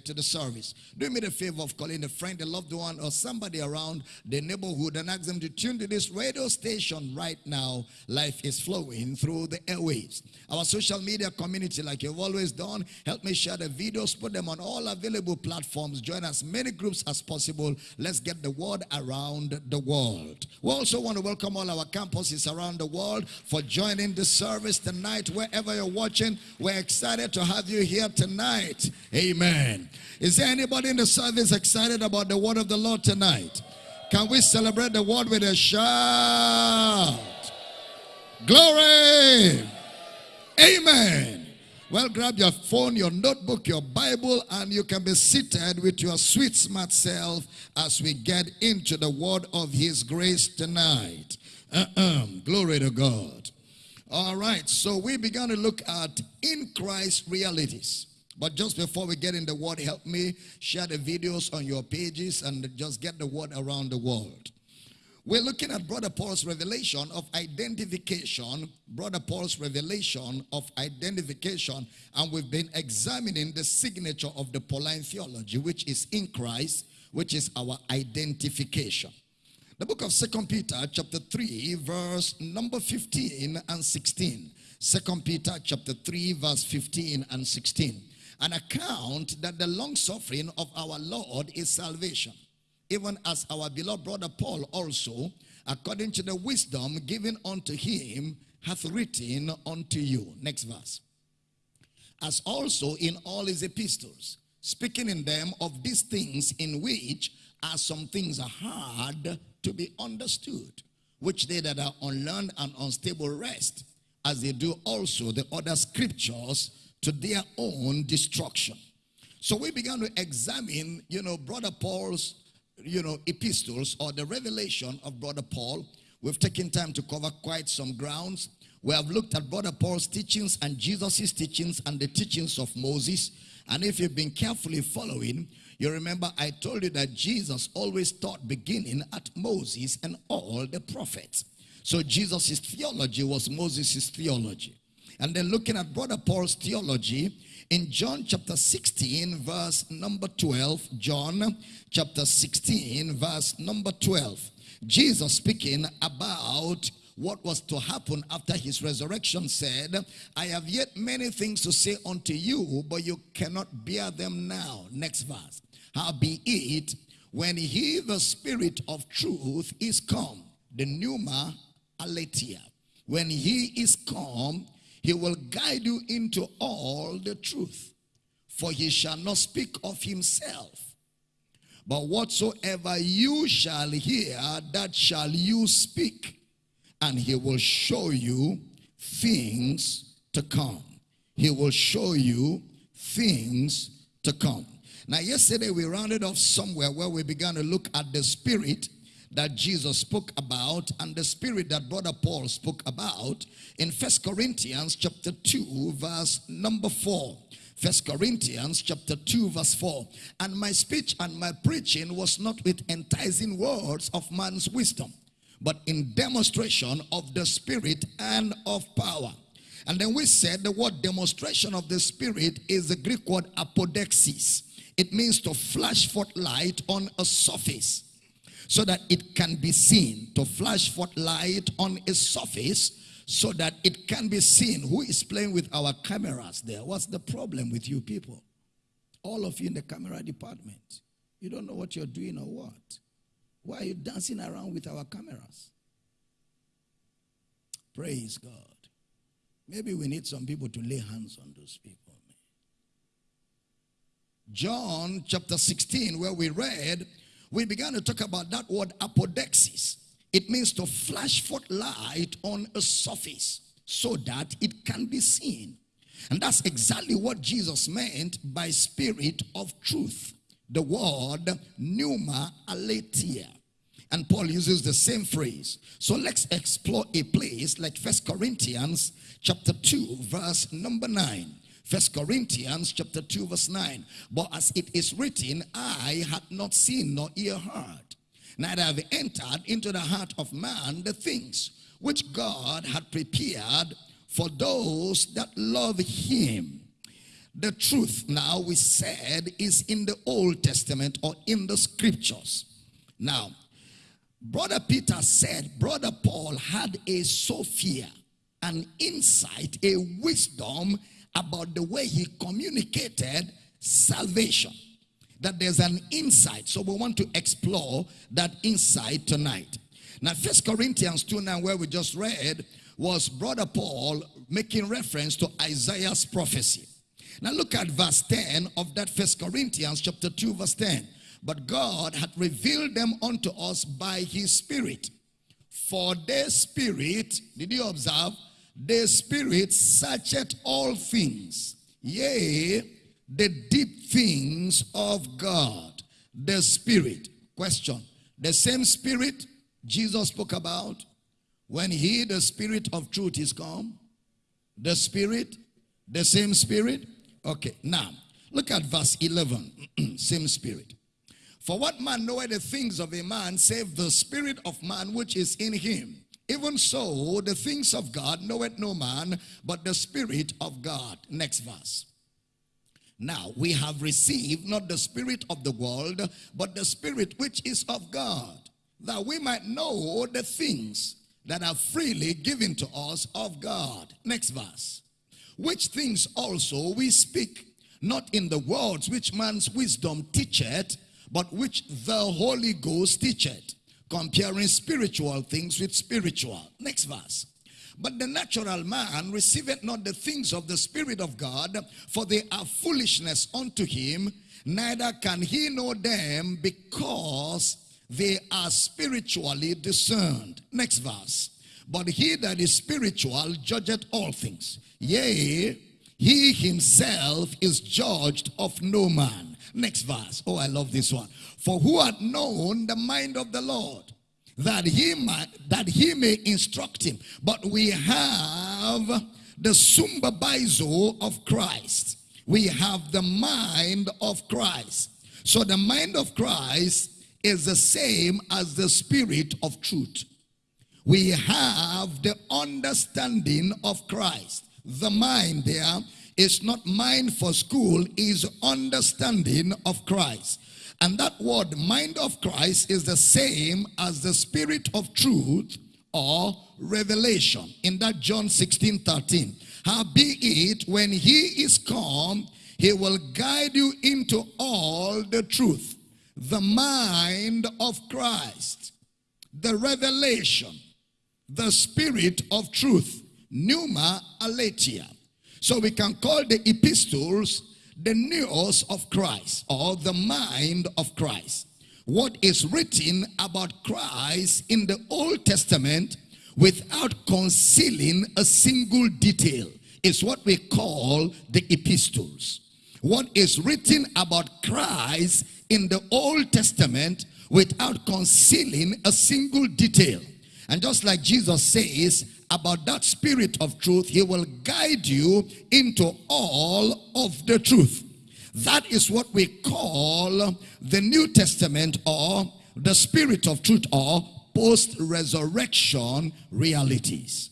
to the service. Do me the favor of calling a friend, a loved one, or somebody around the neighborhood and ask them to tune to this radio station right now. Life is flowing through the airwaves. Our social media community, like you've always done, help me share the videos, put them on all available platforms. Join as many groups as possible. Let's get the word around the world. We also want to welcome all our campuses around the world for joining the service tonight. Wherever you're watching, we're excited to have you here tonight. Amen. Is there anybody in the service excited about the word of the Lord tonight? Can we celebrate the word with a shout? Glory! Amen. Well, grab your phone, your notebook, your Bible, and you can be seated with your sweet, smart self as we get into the word of His grace tonight. Uh -uh. Glory to God. All right, so we began to look at in Christ realities. But just before we get in the word, help me share the videos on your pages and just get the word around the world. We're looking at Brother Paul's revelation of identification, Brother Paul's revelation of identification, and we've been examining the signature of the Pauline theology, which is in Christ, which is our identification. The book of Second Peter, chapter 3, verse number 15 and 16. Second Peter, chapter 3, verse 15 and 16 an account that the long suffering of our Lord is salvation. Even as our beloved brother Paul also, according to the wisdom given unto him, hath written unto you. Next verse. As also in all his epistles, speaking in them of these things in which are some things are hard to be understood, which they that are unlearned and unstable wrest, as they do also the other scriptures to their own destruction. So we began to examine, you know, Brother Paul's, you know, epistles or the revelation of Brother Paul. We've taken time to cover quite some grounds. We have looked at Brother Paul's teachings and Jesus' teachings and the teachings of Moses. And if you've been carefully following, you remember I told you that Jesus always taught beginning at Moses and all the prophets. So Jesus' theology was Moses' theology. And then looking at Brother Paul's theology in John chapter 16, verse number 12. John chapter 16, verse number 12. Jesus speaking about what was to happen after his resurrection said, I have yet many things to say unto you, but you cannot bear them now. Next verse. How be it, when he, the spirit of truth, is come, the pneuma aletheia, when he is come, he will guide you into all the truth. For he shall not speak of himself. But whatsoever you shall hear, that shall you speak. And he will show you things to come. He will show you things to come. Now, yesterday we rounded off somewhere where we began to look at the spirit that Jesus spoke about and the spirit that brother Paul spoke about in First Corinthians chapter 2 verse number 4. First Corinthians chapter 2 verse 4. And my speech and my preaching was not with enticing words of man's wisdom, but in demonstration of the spirit and of power. And then we said the word demonstration of the spirit is the Greek word apodexis. It means to flash forth light on a surface so that it can be seen, to flash forth light on a surface so that it can be seen. Who is playing with our cameras there? What's the problem with you people? All of you in the camera department. You don't know what you're doing or what? Why are you dancing around with our cameras? Praise God. Maybe we need some people to lay hands on those people. John chapter 16, where we read we began to talk about that word apodexis. It means to flash forth light on a surface so that it can be seen. And that's exactly what Jesus meant by spirit of truth. The word pneuma aletheia. And Paul uses the same phrase. So let's explore a place like First Corinthians chapter 2 verse number 9. First Corinthians chapter 2 verse 9. But as it is written, Eye had not seen nor ear heard, neither have entered into the heart of man the things which God had prepared for those that love him. The truth now we said is in the Old Testament or in the scriptures. Now, Brother Peter said, Brother Paul had a Sophia, an insight, a wisdom about the way he communicated salvation. That there's an insight. So we want to explore that insight tonight. Now, First Corinthians 2 now, where we just read, was Brother Paul making reference to Isaiah's prophecy. Now look at verse 10 of that First Corinthians chapter 2 verse 10. But God hath revealed them unto us by his spirit. For their spirit, did you observe? Their spirit searcheth all things. Yea, the deep things of God. The spirit. Question. The same spirit Jesus spoke about when he, the spirit of truth, is come. The spirit, the same spirit. Okay, now look at verse 11. same spirit. For what man knoweth the things of a man save the spirit of man which is in him? Even so, the things of God knoweth no man but the spirit of God. Next verse. Now we have received not the spirit of the world, but the spirit which is of God, that we might know the things that are freely given to us of God. Next verse. Which things also we speak, not in the words which man's wisdom teacheth, but which the Holy Ghost teacheth, comparing spiritual things with spiritual. Next verse. But the natural man receiveth not the things of the Spirit of God, for they are foolishness unto him, neither can he know them because they are spiritually discerned. Next verse. But he that is spiritual judgeth all things. Yea, he himself is judged of no man. Next verse. Oh, I love this one. For who had known the mind of the Lord? That he might that he may instruct him. But we have the sumbabizo of Christ. We have the mind of Christ. So the mind of Christ is the same as the spirit of truth. We have the understanding of Christ. The mind there is not mind for school, is understanding of Christ. And that word, mind of Christ, is the same as the spirit of truth or revelation. In that John 16, 13. How be it, when he is come, he will guide you into all the truth the mind of Christ, the revelation, the spirit of truth, pneuma aletheia. So we can call the epistles the news of Christ or the mind of Christ. What is written about Christ in the Old Testament without concealing a single detail is what we call the epistles. What is written about Christ in the Old Testament without concealing a single detail. And just like Jesus says about that spirit of truth, he will guide you into all of the truth. That is what we call the New Testament or the spirit of truth or post-resurrection realities.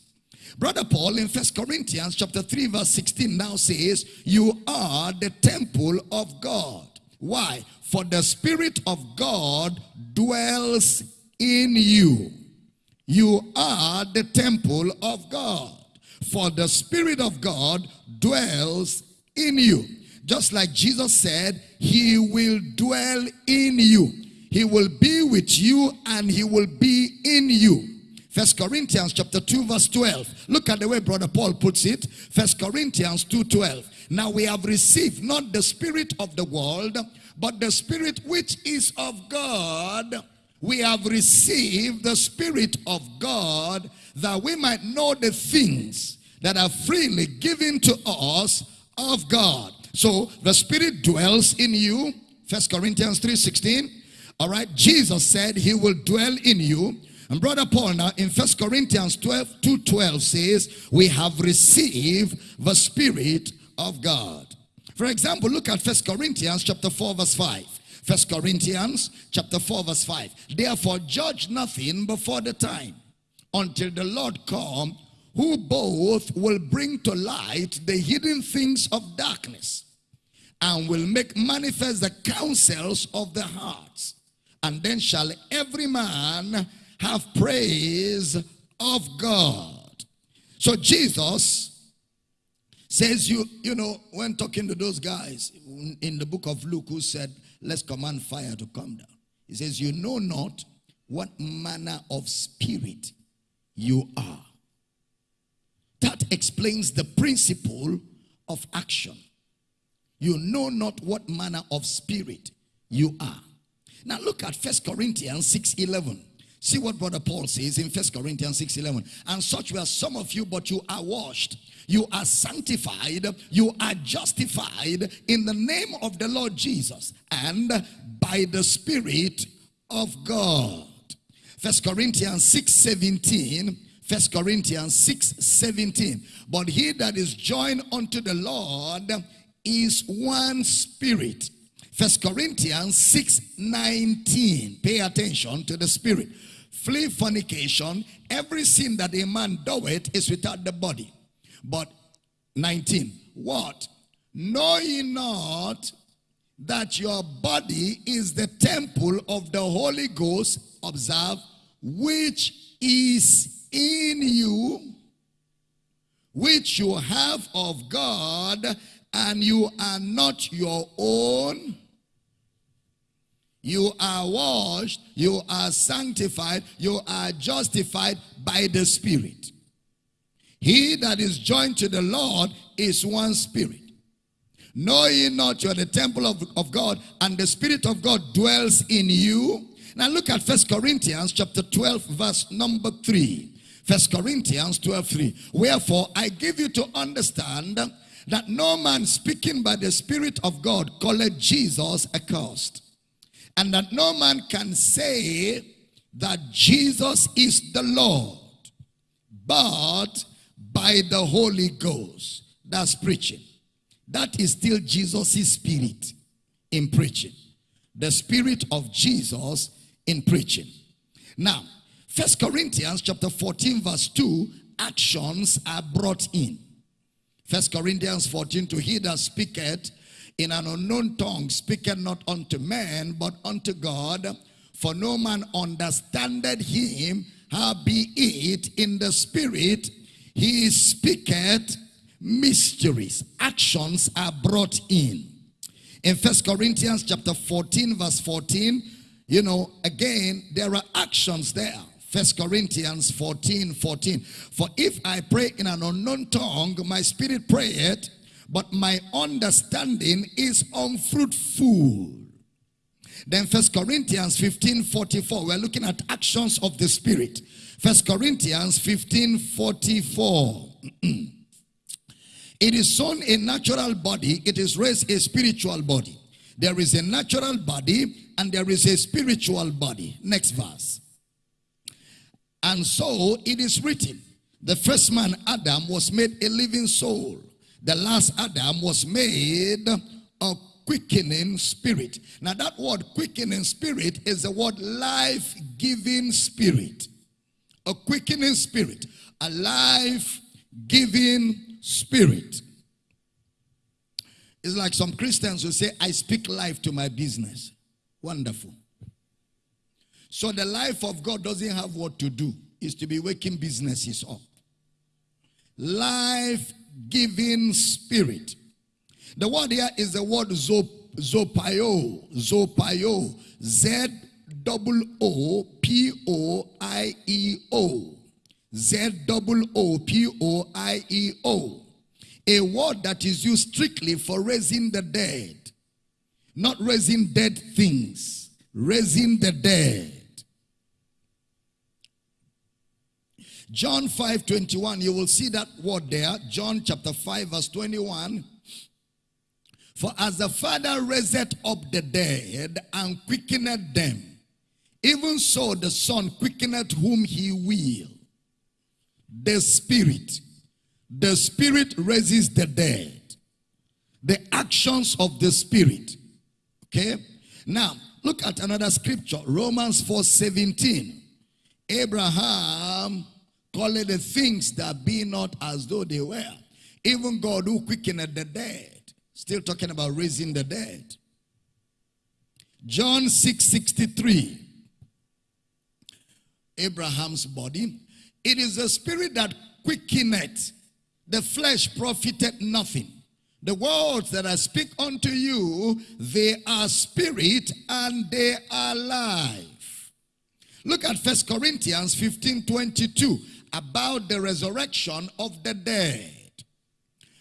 Brother Paul in First Corinthians chapter 3 verse 16 now says, you are the temple of God. Why? For the Spirit of God dwells in you. You are the temple of God. For the Spirit of God dwells in you. Just like Jesus said, he will dwell in you. He will be with you and he will be in you. First Corinthians chapter 2 verse 12. Look at the way brother Paul puts it. First Corinthians 2 12. Now we have received not the spirit of the world, but the spirit which is of God, we have received the spirit of God that we might know the things that are freely given to us of God. So the spirit dwells in you. First Corinthians 3:16. All right. Jesus said he will dwell in you. And brother Paul now in First Corinthians 12, 2 12 says, We have received the Spirit of God. For example, look at First Corinthians chapter 4 verse 5. First Corinthians chapter 4 verse 5. Therefore judge nothing before the time until the Lord come who both will bring to light the hidden things of darkness and will make manifest the counsels of the hearts. And then shall every man have praise of God. So Jesus says, you, you know, when talking to those guys in the book of Luke who said, let's command fire to come down. He says, you know not what manner of spirit you are. That explains the principle of action. You know not what manner of spirit you are. Now look at First Corinthians 6 11. See what Brother Paul says in First Corinthians 6 11. And such were some of you, but you are washed, you are sanctified, you are justified in the name of the Lord Jesus and by the Spirit of God. First Corinthians 6 17. First Corinthians 6 17. But he that is joined unto the Lord is one spirit. First Corinthians 6 19. Pay attention to the spirit. Flee fornication. Every sin that a man doeth is without the body. But 19. What? Know ye not that your body is the temple of the Holy Ghost, observe, which is in you, which you have of God, and you are not your own. You are washed, you are sanctified, you are justified by the Spirit. He that is joined to the Lord is one spirit. Know ye not you are the temple of, of God, and the Spirit of God dwells in you? Now look at First Corinthians chapter 12, verse number 3. First Corinthians 12, 3. Wherefore I give you to understand that no man speaking by the Spirit of God calleth Jesus accursed and that no man can say that Jesus is the Lord, but by the Holy Ghost. That's preaching. That is still Jesus' spirit in preaching. The spirit of Jesus in preaching. Now, First Corinthians chapter 14 verse 2, actions are brought in. First Corinthians 14, to he that speaketh in an unknown tongue, speaketh not unto men, but unto God. For no man understandeth him, how be it in the spirit, he speaketh mysteries. Actions are brought in. In First Corinthians chapter 14, verse 14, you know, again, there are actions there. First Corinthians 14, 14. For if I pray in an unknown tongue, my spirit prayeth, but my understanding is unfruitful. Then First Corinthians 15 44. We're looking at actions of the Spirit. First Corinthians 15 44. it is sown a natural body, it is raised a spiritual body. There is a natural body and there is a spiritual body. Next verse. And so it is written the first man, Adam, was made a living soul. The last Adam was made a quickening spirit. Now that word quickening spirit is the word life-giving spirit. A quickening spirit. A life-giving spirit. It's like some Christians who say, I speak life to my business. Wonderful. So the life of God doesn't have what to do. Is to be waking businesses up. Life giving spirit. The word here is the word zop, zopio, zopio, Z double O P O I E O, Z double O P O I E O. A word that is used strictly for raising the dead, not raising dead things, raising the dead. John 5 21, you will see that word there. John chapter 5, verse 21. For as the Father raised up the dead and quickened them, even so the Son quickened whom he will. The Spirit. The Spirit raises the dead. The actions of the Spirit. Okay? Now, look at another scripture. Romans 4 17. Abraham Call it the things that be not as though they were. Even God who quickened the dead Still talking about raising the dead. John 6:63. Abraham's body. It is the spirit that quickeneth. The flesh profited nothing. The words that I speak unto you, they are spirit and they are life. Look at First Corinthians 15 22 about the resurrection of the dead.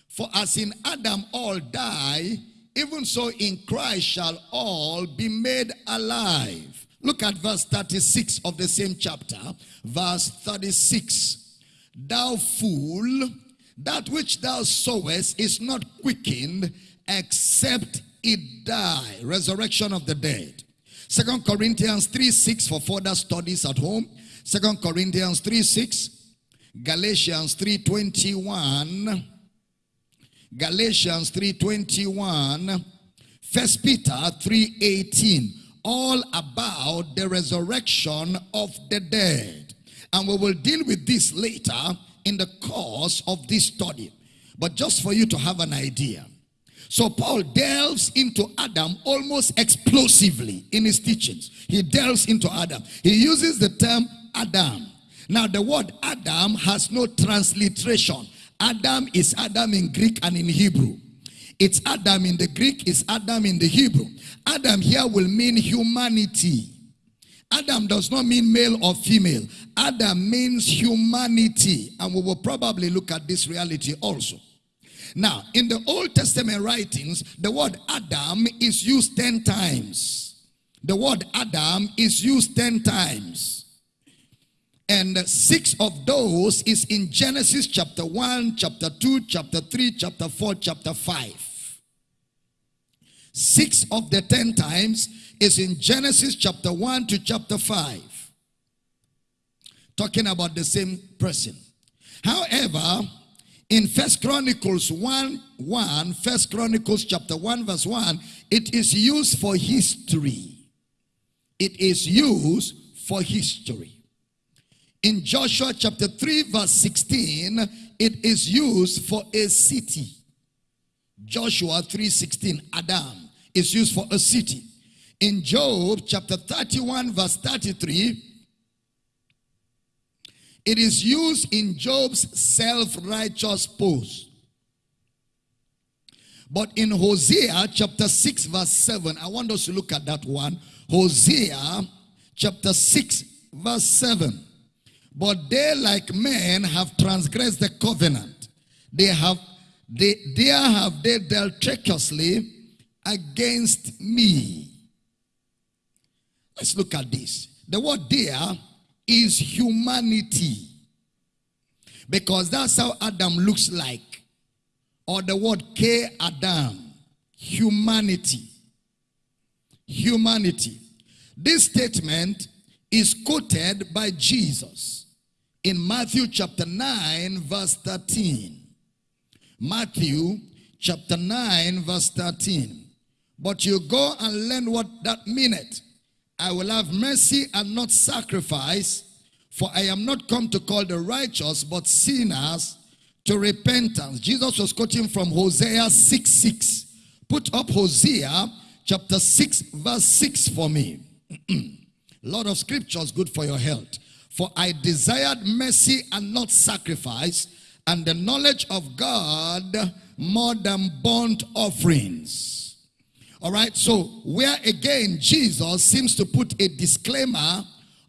For as in Adam all die, even so in Christ shall all be made alive. Look at verse 36 of the same chapter. Verse 36. Thou fool, that which thou sowest is not quickened except it die. Resurrection of the dead. Second Corinthians 3 6 for further studies at home. Second Corinthians 3 6. Galatians 3.21. Galatians 3:21, First Peter 3:18, all about the resurrection of the dead. And we will deal with this later in the course of this study. But just for you to have an idea. So Paul delves into Adam almost explosively in his teachings. He delves into Adam. He uses the term Adam. Now the word Adam has no transliteration. Adam is Adam in Greek and in Hebrew. It's Adam in the Greek, it's Adam in the Hebrew. Adam here will mean humanity. Adam does not mean male or female. Adam means humanity. And we will probably look at this reality also. Now, in the Old Testament writings, the word Adam is used 10 times. The word Adam is used 10 times. And six of those is in Genesis chapter 1, chapter 2, chapter 3, chapter 4, chapter 5. Six of the ten times is in Genesis chapter 1 to chapter 5. Talking about the same person. However, in First Chronicles 1, 1, First Chronicles chapter 1 verse 1, it is used for history. It is used for history. In Joshua chapter 3 verse 16, it is used for a city. Joshua 3:16, Adam is used for a city. In Job chapter 31 verse 33, it is used in Job's self-righteous pose. But in Hosea chapter 6 verse 7, I want us to look at that one. Hosea chapter 6 verse 7. But they like men have transgressed the covenant. They have they there have they dealt treacherously against me. Let's look at this. The word there is humanity. Because that's how Adam looks like. Or the word K Adam. Humanity. Humanity. This statement is quoted by Jesus in Matthew chapter 9 verse 13. Matthew chapter 9 verse 13. But you go and learn what that meaneth. I will have mercy and not sacrifice, for I am not come to call the righteous, but sinners to repentance. Jesus was quoting from Hosea 6 6. Put up Hosea chapter 6 verse 6 for me. A lot of scriptures good for your health. For I desired mercy and not sacrifice, and the knowledge of God more than burnt offerings. All right, so where again Jesus seems to put a disclaimer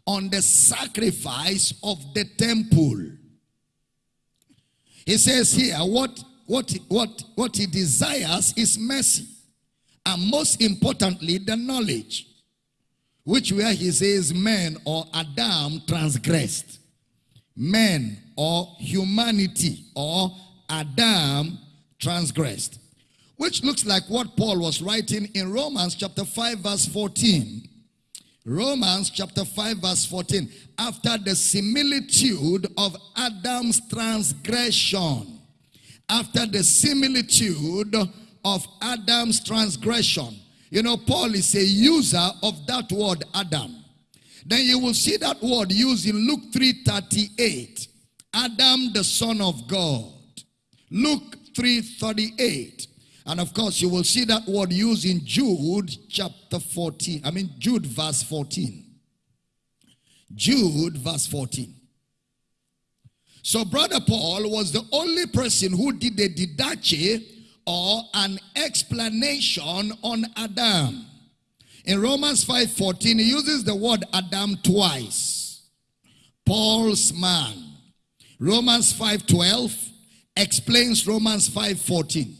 on the sacrifice of the temple. He says here, what, what, what, what he desires is mercy. And most importantly, the knowledge which where he says men or Adam transgressed. Men or humanity or Adam transgressed. Which looks like what Paul was writing in Romans chapter 5 verse 14. Romans chapter 5 verse 14. After the similitude of Adam's transgression. After the similitude of Adam's transgression. You know, Paul is a user of that word Adam. Then you will see that word used in Luke 3:38. Adam, the son of God. Luke 3:38. And of course, you will see that word used in Jude chapter 14. I mean, Jude verse 14. Jude verse 14. So, Brother Paul was the only person who did a didache or an explanation on Adam. In Romans 5:14, he uses the word Adam twice. Paul's man. Romans 5:12 explains Romans 5:14.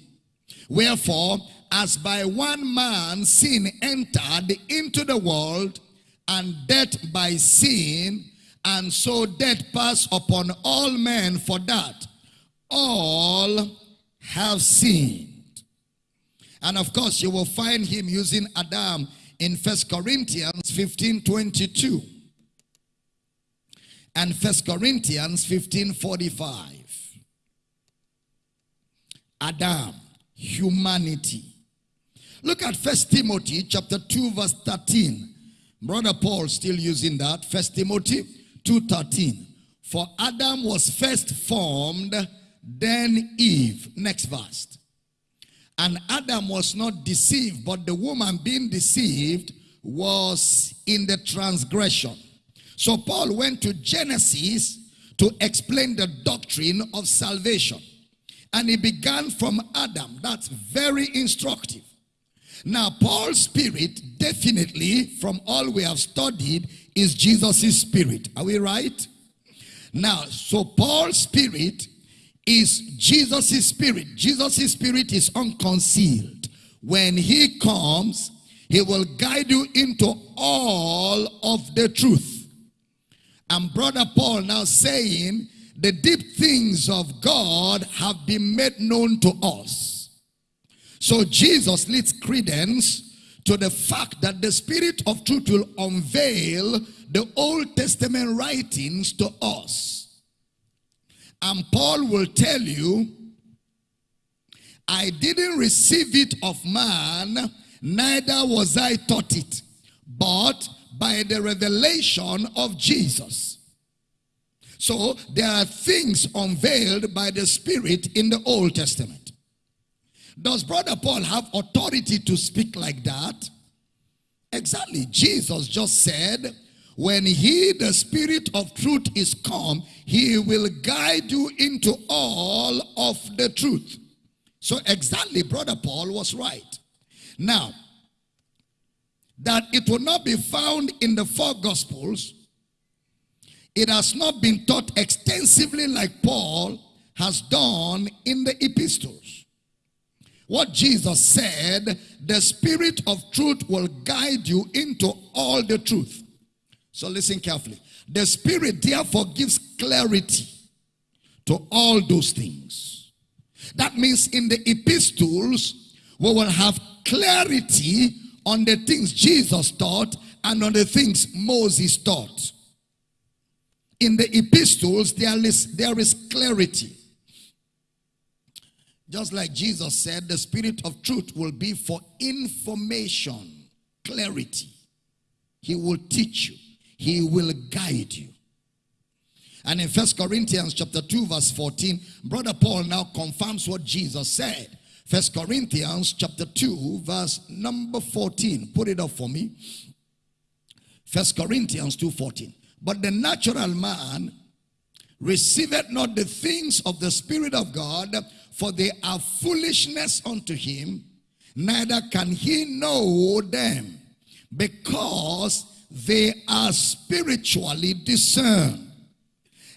Wherefore, as by one man sin entered into the world, and death by sin, and so death passed upon all men for that all have sinned. And of course, you will find him using Adam in First Corinthians 15 22 and First Corinthians 15 45. Adam, humanity. Look at First Timothy chapter 2, verse 13. Brother Paul still using that. First Timothy 2:13. For Adam was first formed, then Eve. Next verse. And Adam was not deceived, but the woman being deceived was in the transgression. So Paul went to Genesis to explain the doctrine of salvation. And he began from Adam. That's very instructive. Now, Paul's spirit, definitely, from all we have studied, is Jesus' spirit. Are we right? Now, so Paul's spirit is Jesus' spirit. Jesus' spirit is unconcealed. When he comes, he will guide you into all of the truth. And brother Paul now saying, the deep things of God have been made known to us. So Jesus leads credence to the fact that the spirit of truth will unveil the Old Testament writings to us. And Paul will tell you, I didn't receive it of man, neither was I taught it, but by the revelation of Jesus. So there are things unveiled by the Spirit in the Old Testament. Does Brother Paul have authority to speak like that? Exactly. Jesus just said, when he, the spirit of truth is come, he will guide you into all of the truth. So exactly, Brother Paul was right. Now, that it will not be found in the four gospels, it has not been taught extensively like Paul has done in the epistles. What Jesus said, the spirit of truth will guide you into all the truth. So listen carefully. The Spirit therefore gives clarity to all those things. That means in the epistles, we will have clarity on the things Jesus taught and on the things Moses taught. In the epistles, there is, there is clarity. Just like Jesus said, the spirit of truth will be for information, clarity. He will teach you. He will guide you. And in First Corinthians chapter 2 verse 14, Brother Paul now confirms what Jesus said. First Corinthians chapter 2 verse number 14. Put it up for me. First Corinthians 2.14. But the natural man receiveth not the things of the Spirit of God, for they are foolishness unto him, neither can he know them, because they are spiritually discerned.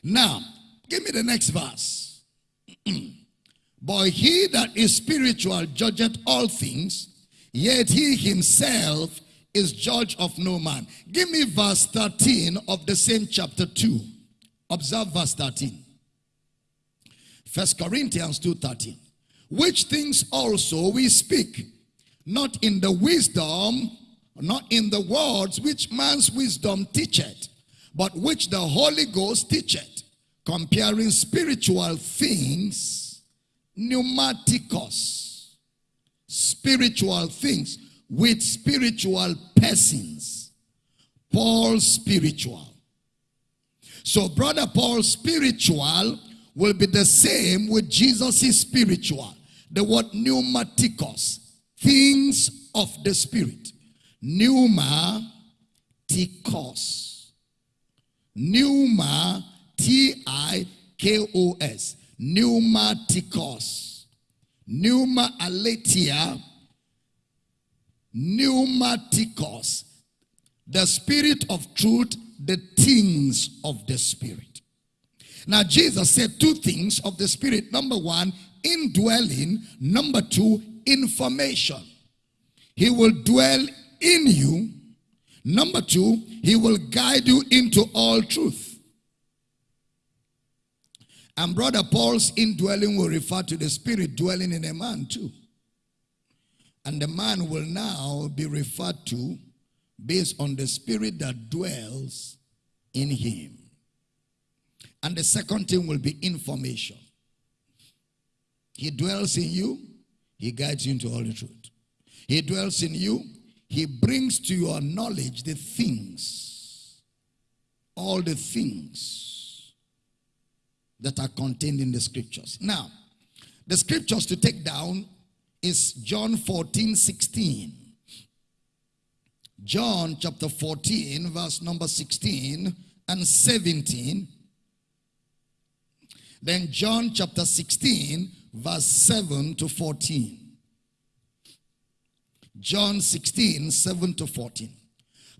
Now, give me the next verse. but he that is spiritual judgeth all things, yet he himself is judge of no man. Give me verse 13 of the same chapter 2. Observe verse 13. First Corinthians 2.13. Which things also we speak, not in the wisdom not in the words which man's wisdom teacheth, but which the Holy Ghost teacheth, comparing spiritual things, pneumatikos, spiritual things with spiritual persons. Paul spiritual. So brother Paul spiritual will be the same with Jesus' spiritual. the word pneumatikos, things of the spirit. Pneumatikos. Pneuma, T-I-K-O-S. Pneumatikos. Pneuma aletheia. Pneumatikos. The spirit of truth, the things of the spirit. Now, Jesus said two things of the Spirit. Number one, indwelling. Number two, information. He will dwell in you. Number two, he will guide you into all truth. And brother Paul's indwelling will refer to the spirit dwelling in a man too. And the man will now be referred to based on the spirit that dwells in him. And the second thing will be information. He dwells in you, he guides you into all the truth. He dwells in you, he brings to your knowledge the things, all the things that are contained in the scriptures. Now, the scriptures to take down is John 14, 16. John chapter 14, verse number 16 and 17 then John chapter 16, verse 7 to 14. John 16, 7 to 14.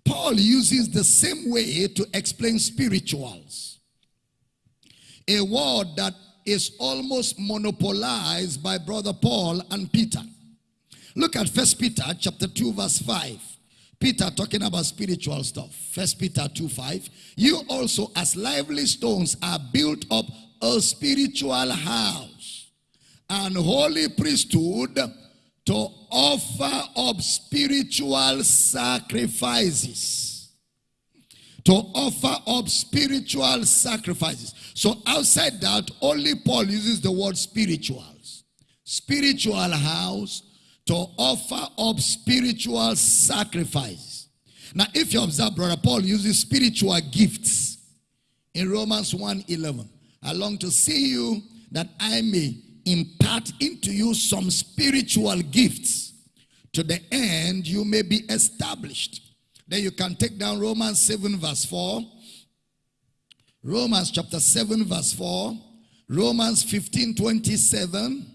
Paul uses the same way to explain spirituals. A word that is almost monopolized by brother Paul and Peter. Look at First Peter chapter 2 verse 5. Peter talking about spiritual stuff. First Peter 2 5. You also as lively stones are built up a spiritual house and holy priesthood to offer up spiritual sacrifices. To offer up spiritual sacrifices. So outside that, only Paul uses the word spirituals. Spiritual house to offer up spiritual sacrifices. Now, if you observe, Brother Paul uses spiritual gifts in Romans 1 11. I long to see you that I may impart into you some spiritual gifts to the end you may be established. Then you can take down Romans 7 verse 4. Romans chapter 7 verse 4. Romans 15 27.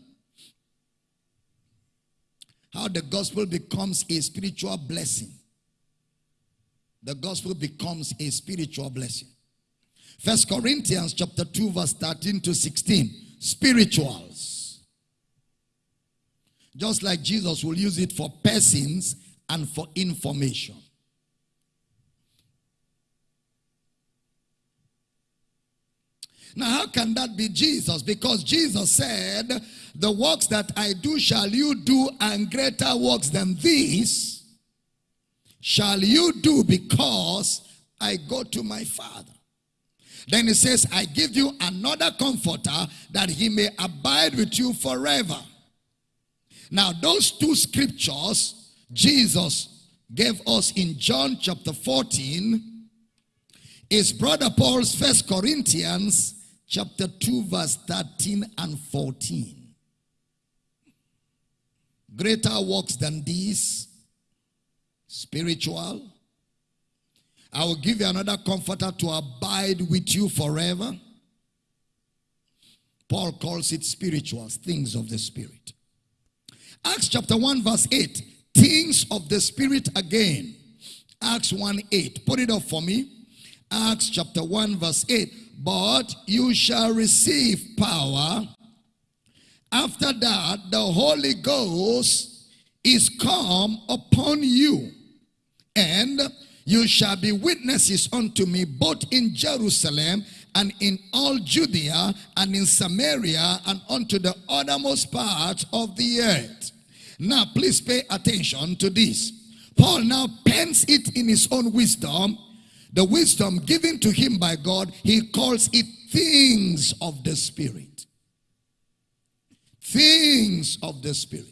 How the gospel becomes a spiritual blessing. The gospel becomes a spiritual blessing. First Corinthians chapter 2 verse 13 to 16. Spirituals. Just like Jesus will use it for persons and for information. Now, how can that be Jesus? Because Jesus said, The works that I do shall you do, and greater works than these shall you do because I go to my Father. Then he says, I give you another comforter that he may abide with you forever. Now, those two scriptures Jesus gave us in John chapter 14 is brother Paul's first Corinthians chapter 2 verse 13 and 14. Greater works than these, spiritual, I will give you another comforter to abide with you forever. Paul calls it spiritual, things of the spirit. Acts chapter 1 verse 8, things of the spirit again. Acts 1 8, put it up for me. Acts chapter 1 verse 8, but you shall receive power. After that, the Holy Ghost is come upon you. And you shall be witnesses unto me both in Jerusalem and in all Judea and in Samaria and unto the uttermost part of the earth. Now, please pay attention to this. Paul now pens it in his own wisdom. The wisdom given to him by God, he calls it things of the Spirit. Things of the Spirit.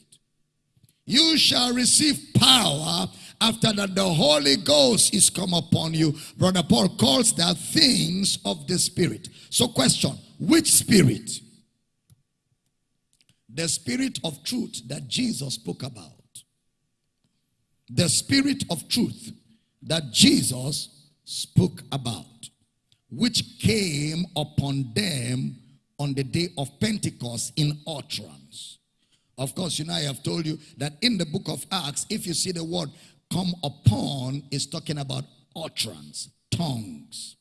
You shall receive power after that, the Holy Ghost is come upon you. Brother Paul calls that things of the Spirit. So question, which Spirit? the spirit of truth that Jesus spoke about. The spirit of truth that Jesus spoke about, which came upon them on the day of Pentecost in utterance. Of course, you know, I have told you that in the book of Acts, if you see the word come upon, is talking about utterance, tongues.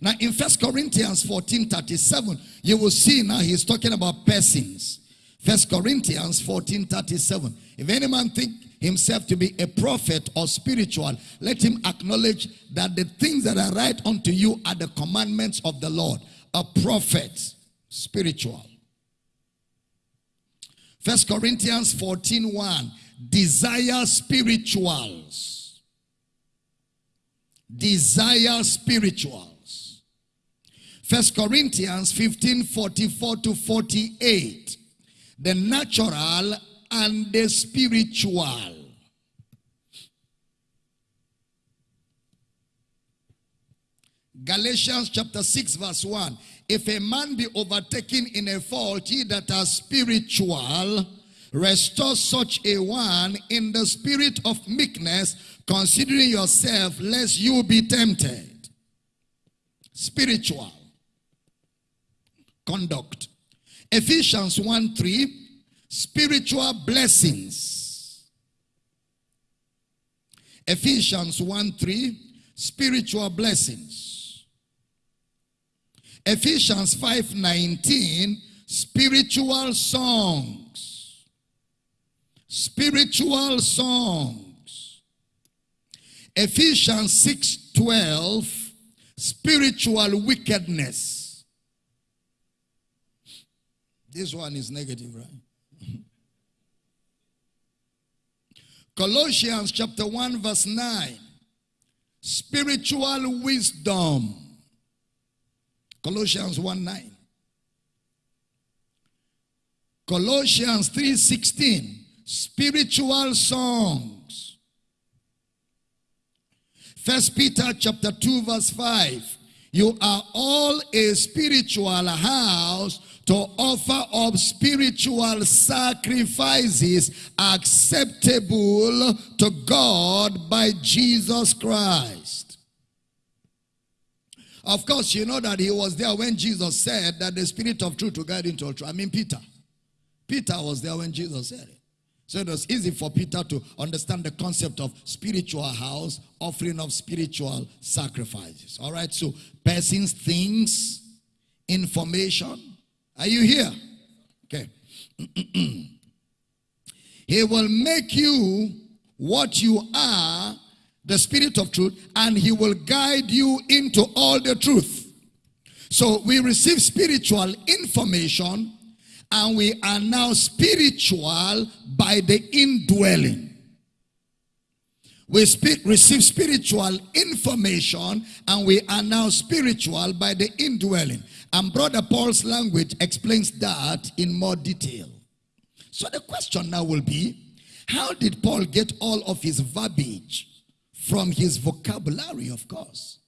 Now, in First Corinthians 14 37, you will see now he's talking about persons. First Corinthians 14 37. If any man think himself to be a prophet or spiritual, let him acknowledge that the things that I write unto you are the commandments of the Lord. A prophet, spiritual. First Corinthians 14 1. Desire spirituals. Desire spirituals. First Corinthians 15 44 to 48. The natural and the spiritual. Galatians chapter 6 verse 1. If a man be overtaken in a fault, ye that are spiritual, restore such a one in the spirit of meekness, considering yourself, lest you be tempted. Spiritual conduct. Ephesians 1 3 spiritual blessings. Ephesians 1 3, spiritual blessings. Ephesians 5 19, spiritual songs. Spiritual songs. Ephesians 6 12, spiritual wickedness. This one is negative, right? Colossians chapter 1 verse 9. Spiritual wisdom. Colossians 1 9. Colossians 3:16 spiritual songs. First Peter chapter 2 verse 5 you are all a spiritual house to offer up spiritual sacrifices acceptable to God by Jesus Christ. Of course, you know that he was there when Jesus said that the spirit of truth will guide into all truth. I mean, Peter. Peter was there when Jesus said it. So it was easy for Peter to understand the concept of spiritual house, offering of spiritual sacrifices. All right, so persons, things, information, are you here? Okay. he will make you what you are, the spirit of truth, and he will guide you into all the truth. So we receive spiritual information and we are now spiritual by the indwelling. We speak, receive spiritual information and we are now spiritual by the indwelling. And Brother Paul's language explains that in more detail. So the question now will be, how did Paul get all of his verbiage from his vocabulary, of course?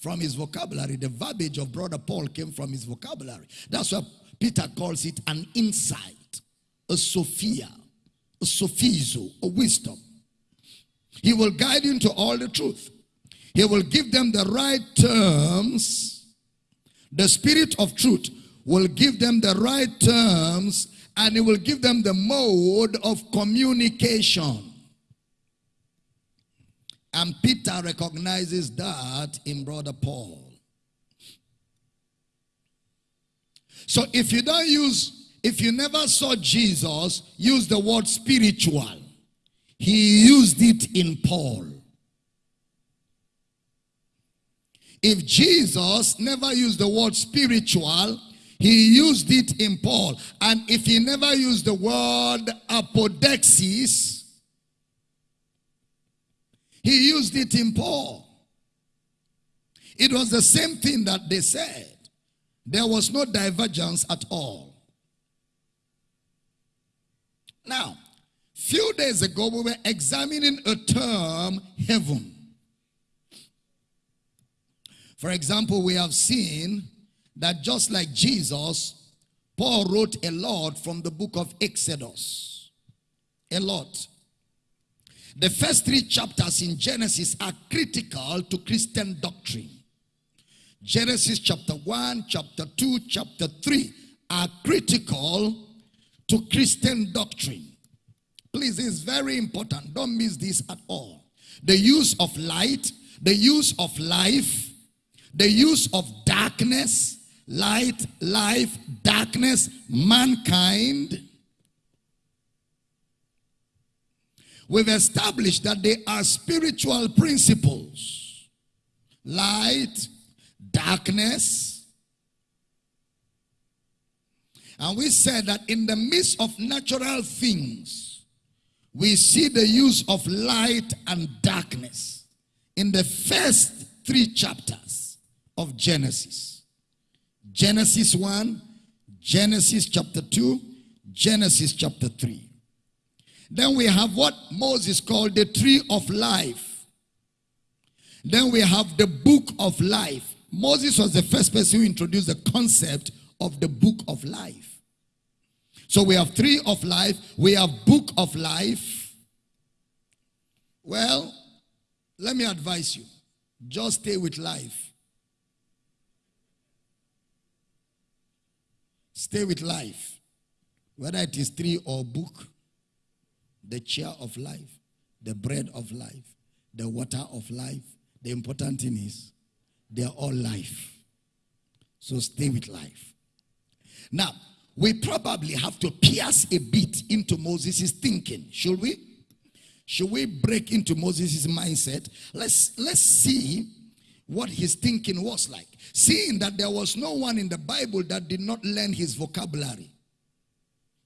From his vocabulary, the verbiage of Brother Paul came from his vocabulary. That's why Peter calls it an insight, a sophia, a sophizo, a wisdom. He will guide you into all the truth. He will give them the right terms the Spirit of truth will give them the right terms and he will give them the mode of communication. And Peter recognizes that in Brother Paul. So if you don't use, if you never saw Jesus use the word spiritual, he used it in Paul. If Jesus never used the word spiritual, he used it in Paul. And if he never used the word apodeixis, he used it in Paul. It was the same thing that they said. There was no divergence at all. Now, few days ago we were examining a term, heaven. For example, we have seen that just like Jesus Paul wrote a lot from the book of Exodus. A lot. The first three chapters in Genesis are critical to Christian doctrine. Genesis chapter 1, chapter 2, chapter 3 are critical to Christian doctrine. Please, it's very important. Don't miss this at all. The use of light, the use of life, the use of darkness, light, life, darkness, mankind. We've established that they are spiritual principles. Light, darkness. And we said that in the midst of natural things, we see the use of light and darkness in the first three chapters of Genesis. Genesis 1, Genesis chapter 2, Genesis chapter 3. Then we have what Moses called the tree of life. Then we have the book of life. Moses was the first person who introduced the concept of the book of life. So we have tree of life, we have book of life. Well, let me advise you. Just stay with life. Stay with life. Whether it is tree or book, the chair of life, the bread of life, the water of life. The important thing is they are all life. So stay with life. Now, we probably have to pierce a bit into Moses' thinking. Should we? Should we break into Moses' mindset? Let's let's see what his thinking was like. Seeing that there was no one in the Bible that did not learn his vocabulary.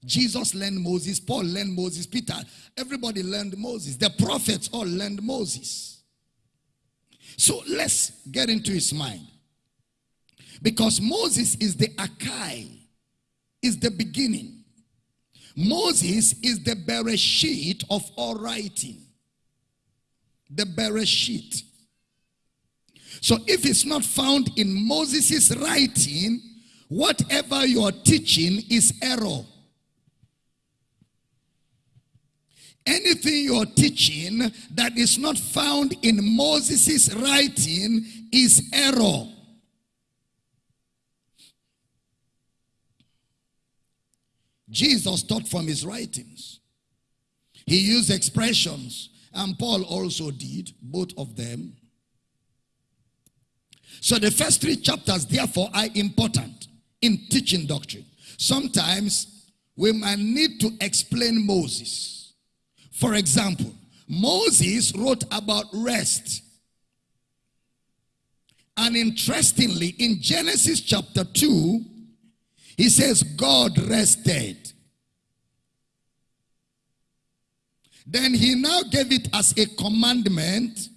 Jesus learned Moses, Paul learned Moses, Peter, everybody learned Moses. The prophets all learned Moses. So let's get into his mind. Because Moses is the Akai, is the beginning. Moses is the Bereshit of all writing. The Bereshit. So if it's not found in Moses' writing, whatever you're teaching is error. Anything you're teaching that is not found in Moses' writing is error. Jesus taught from his writings. He used expressions, and Paul also did, both of them. So the first three chapters, therefore, are important in teaching doctrine. Sometimes we might need to explain Moses. For example, Moses wrote about rest. And interestingly, in Genesis chapter 2, he says, God rested. Then he now gave it as a commandment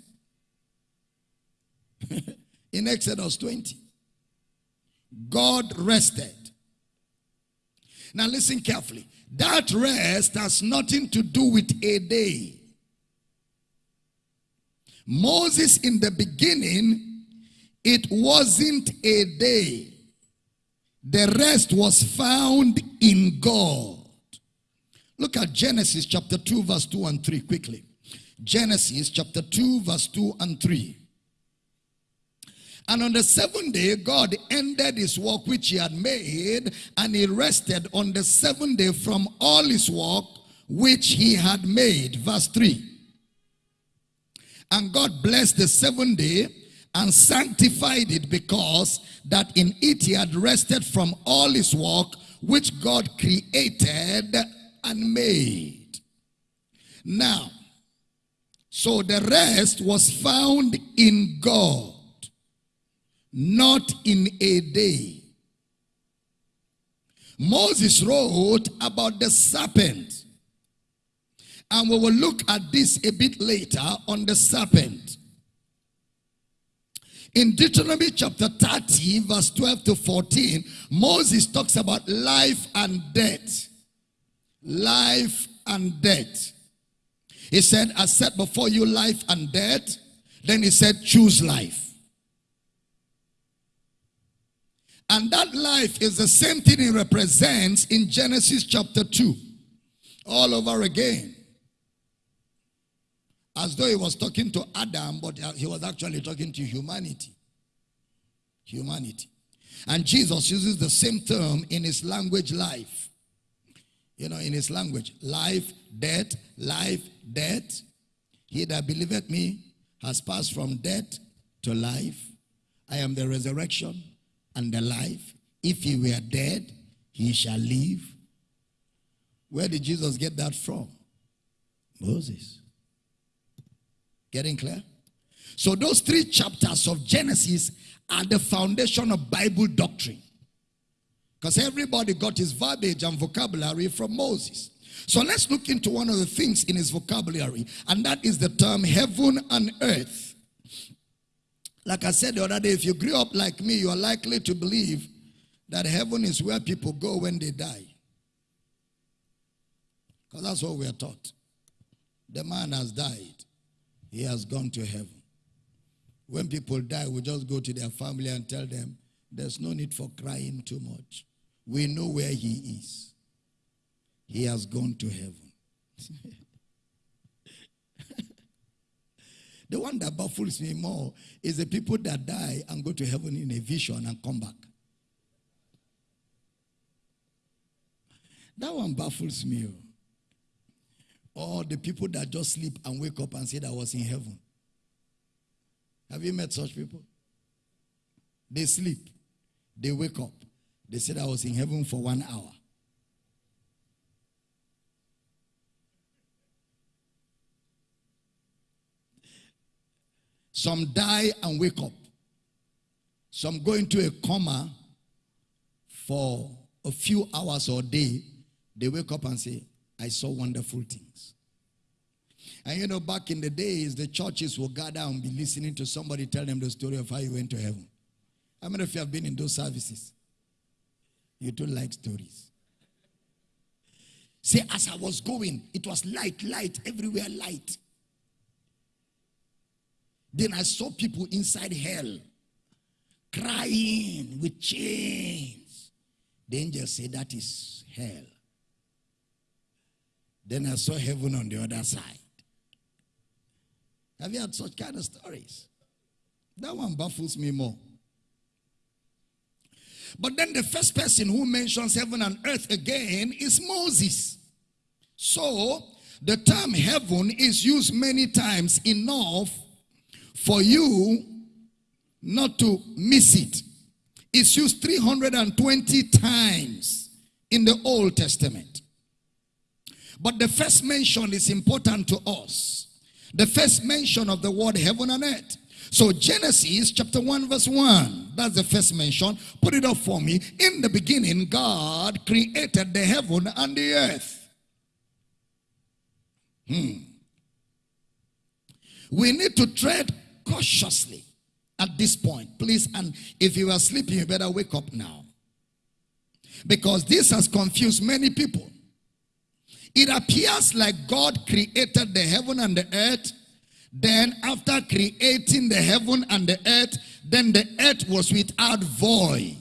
in Exodus 20. God rested. Now listen carefully. That rest has nothing to do with a day. Moses in the beginning, it wasn't a day. The rest was found in God. Look at Genesis chapter 2 verse 2 and 3 quickly. Genesis chapter 2 verse 2 and 3. And on the seventh day, God ended his work which he had made, and he rested on the seventh day from all his work which he had made. Verse 3. And God blessed the seventh day and sanctified it because that in it he had rested from all his work which God created and made. Now, so the rest was found in God not in a day. Moses wrote about the serpent. And we will look at this a bit later on the serpent. In Deuteronomy chapter 30, verse 12 to 14, Moses talks about life and death. Life and death. He said, I set before you life and death. Then he said, choose life. And that life is the same thing it represents in Genesis chapter 2. All over again. As though he was talking to Adam, but he was actually talking to humanity. Humanity. And Jesus uses the same term in his language life. You know, in his language, life, death, life, death. He that believeth me has passed from death to life. I am the resurrection and life. If he were dead, he shall live. Where did Jesus get that from? Moses. Getting clear? So those three chapters of Genesis are the foundation of Bible doctrine. Because everybody got his verbiage and vocabulary from Moses. So let's look into one of the things in his vocabulary, and that is the term heaven and earth. Like I said the other day, if you grew up like me, you are likely to believe that heaven is where people go when they die. Because that's what we are taught. The man has died, he has gone to heaven. When people die, we just go to their family and tell them, there's no need for crying too much. We know where he is. He has gone to heaven. the one that baffles me more is the people that die and go to heaven in a vision and come back. That one baffles me. Oh. Or the people that just sleep and wake up and say that I was in heaven. Have you met such people? They sleep, they wake up, they said I was in heaven for one hour. Some die and wake up. Some go into a coma for a few hours or day. They wake up and say, I saw wonderful things. And you know, back in the days, the churches will gather and be listening to somebody tell them the story of how you went to heaven. How many of you have been in those services? You don't like stories. Say, as I was going, it was light, light, everywhere light. Then I saw people inside hell crying with chains. The angel said, That is hell. Then I saw heaven on the other side. Have you had such kind of stories? That one baffles me more. But then the first person who mentions heaven and earth again is Moses. So the term heaven is used many times enough for you not to miss it. It's used 320 times in the Old Testament. But the first mention is important to us the first mention of the word heaven and earth. So Genesis chapter 1 verse 1. That's the first mention. Put it up for me. In the beginning, God created the heaven and the earth. Hmm. We need to tread cautiously at this point. Please, and if you are sleeping, you better wake up now. Because this has confused many people. It appears like God created the heaven and the earth. Then after creating the heaven and the earth, then the earth was without void.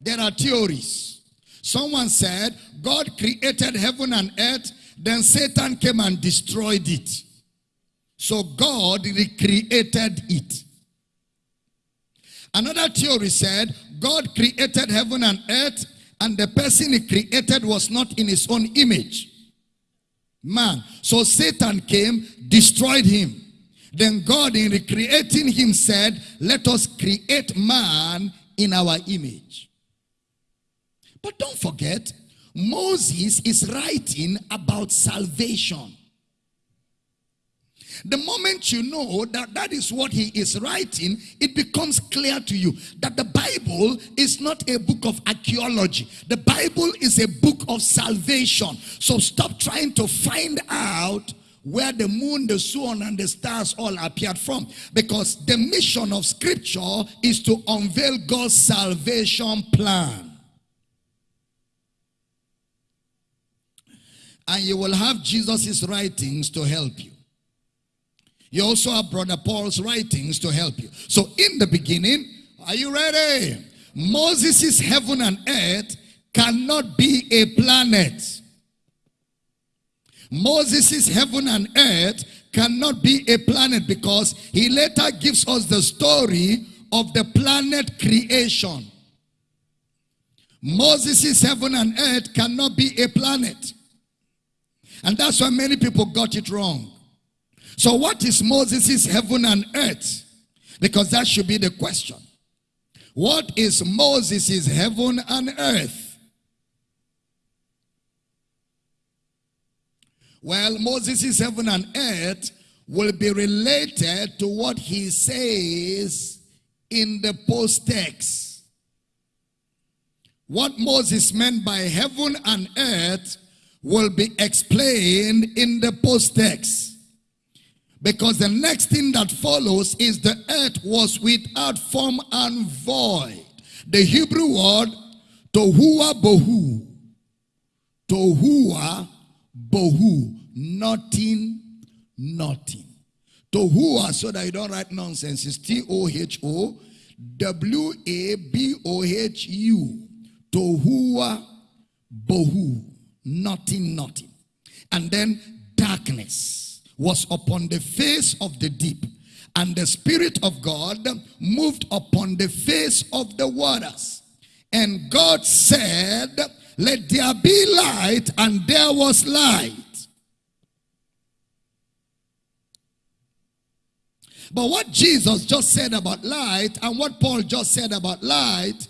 There are theories. Someone said God created heaven and earth, then Satan came and destroyed it. So God recreated it. Another theory said God created heaven and earth, and the person he created was not in his own image. Man. So Satan came, destroyed him. Then God in recreating him said, let us create man in our image. But don't forget, Moses is writing about salvation. The moment you know that that is what he is writing, it becomes clear to you that the Bible is not a book of archaeology. The Bible is a book of salvation. So stop trying to find out where the moon, the sun, and the stars all appeared from. Because the mission of scripture is to unveil God's salvation plan. And you will have Jesus' writings to help you. You also have Brother Paul's writings to help you. So in the beginning, Are you ready? Moses' heaven and earth cannot be a planet. Moses' heaven and earth cannot be a planet because he later gives us the story of the planet creation. Moses' heaven and earth cannot be a planet. And that's why many people got it wrong. So what is Moses' heaven and earth? Because that should be the question. What is Moses' heaven and earth? Well, Moses' heaven and earth will be related to what he says in the post text. What Moses meant by heaven and earth will be explained in the post text. Because the next thing that follows is the earth was without form and void. The Hebrew word tohua bohu. Tohua bohu. Nothing, nothing. Tohua, so that you don't write nonsense, is T-O-H-O W-A-B-O-H-U. Tohua bohu. Nothing, nothing. And then darkness was upon the face of the deep, and the Spirit of God moved upon the face of the waters. And God said, Let there be light, and there was light. But what Jesus just said about light and what Paul just said about light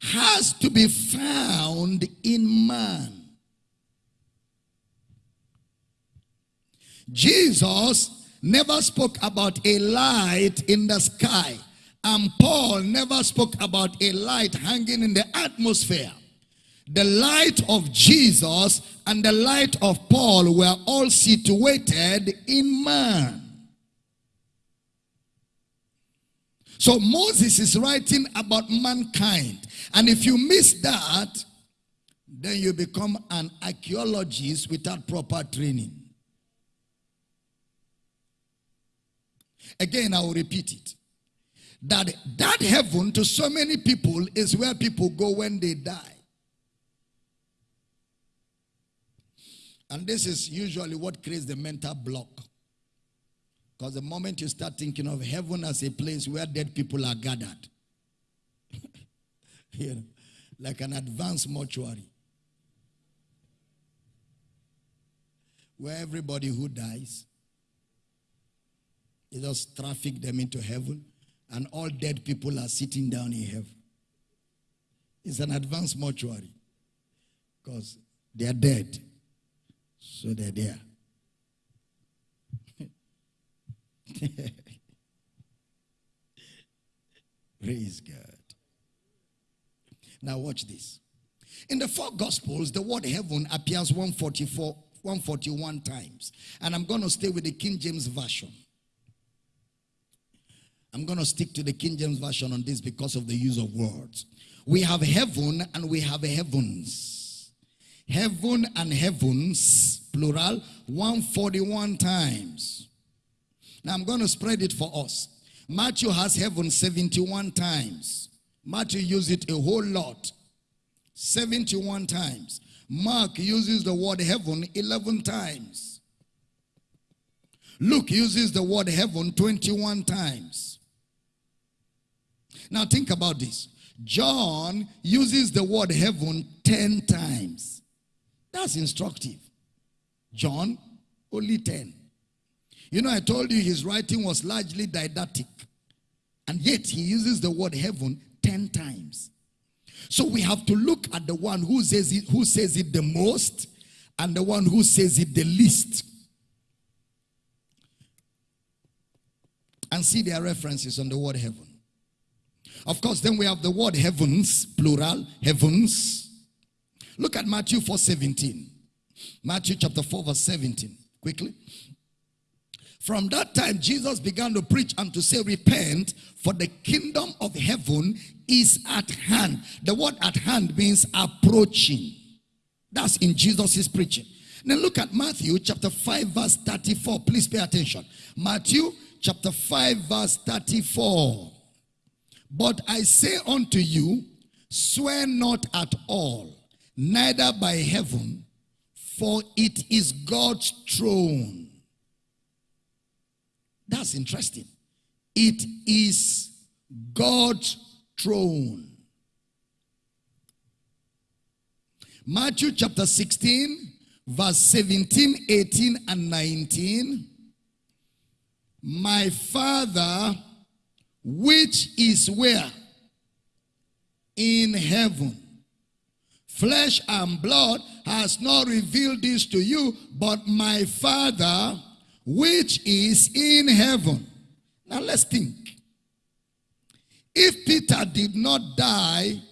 has to be found in man. Jesus never spoke about a light in the sky. And Paul never spoke about a light hanging in the atmosphere. The light of Jesus and the light of Paul were all situated in man. So Moses is writing about mankind. And if you miss that, then you become an archaeologist without proper training. Again, I will repeat it. That that heaven to so many people is where people go when they die. And this is usually what creates the mental block. Because the moment you start thinking of heaven as a place where dead people are gathered, you know, like an advanced mortuary, where everybody who dies he just traffic them into heaven, and all dead people are sitting down in heaven. It's an advanced mortuary because they are dead, so they're there. Praise God. Now watch this. In the four gospels, the word heaven appears 144, 141 times. And I'm going to stay with the King James Version. I'm going to stick to the King James Version on this because of the use of words. We have heaven and we have heavens. Heaven and heavens, plural, 141 times. Now I'm going to spread it for us. Matthew has heaven 71 times. Matthew uses it a whole lot. 71 times. Mark uses the word heaven 11 times. Luke uses the word heaven 21 times. Now think about this. John uses the word heaven 10 times. That's instructive. John, only 10. You know, I told you his writing was largely didactic. And yet he uses the word heaven 10 times. So we have to look at the one who says it, who says it the most and the one who says it the least. And see their references on the word heaven. Of course, then we have the word heavens, plural, heavens. Look at Matthew 4 17. Matthew chapter 4, verse 17. Quickly. From that time, Jesus began to preach and to say, Repent, for the kingdom of heaven is at hand. The word at hand means approaching. That's in Jesus' preaching. Now look at Matthew chapter 5, verse 34. Please pay attention. Matthew chapter 5, verse 34. But I say unto you, swear not at all, neither by heaven, for it is God's throne. That's interesting. It is God's throne. Matthew chapter 16, verse 17, 18, and 19. My Father, which is where? In heaven. Flesh and blood has not revealed this to you, but my Father, which is in heaven. Now let's think. If Peter did not die,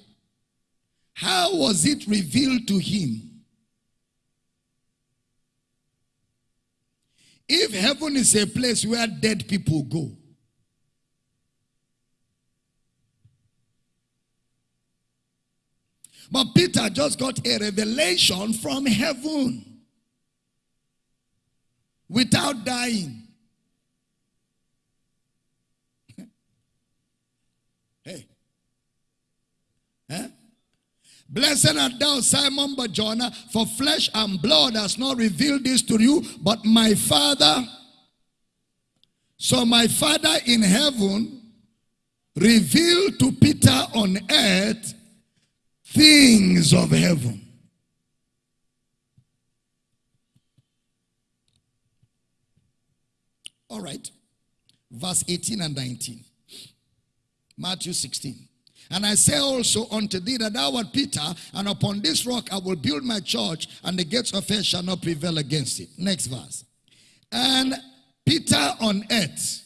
how was it revealed to him? If heaven is a place where dead people go, but Peter just got a revelation from heaven without dying. hey. Huh? Blessed art thou, Simon Barjona, for flesh and blood has not revealed this to you, but my Father. So my Father in heaven revealed to Peter on earth things of heaven. All right. Verse 18 and 19. Matthew 16. And I say also unto thee that thou art Peter, and upon this rock I will build my church, and the gates of hell shall not prevail against it. Next verse. And Peter on earth,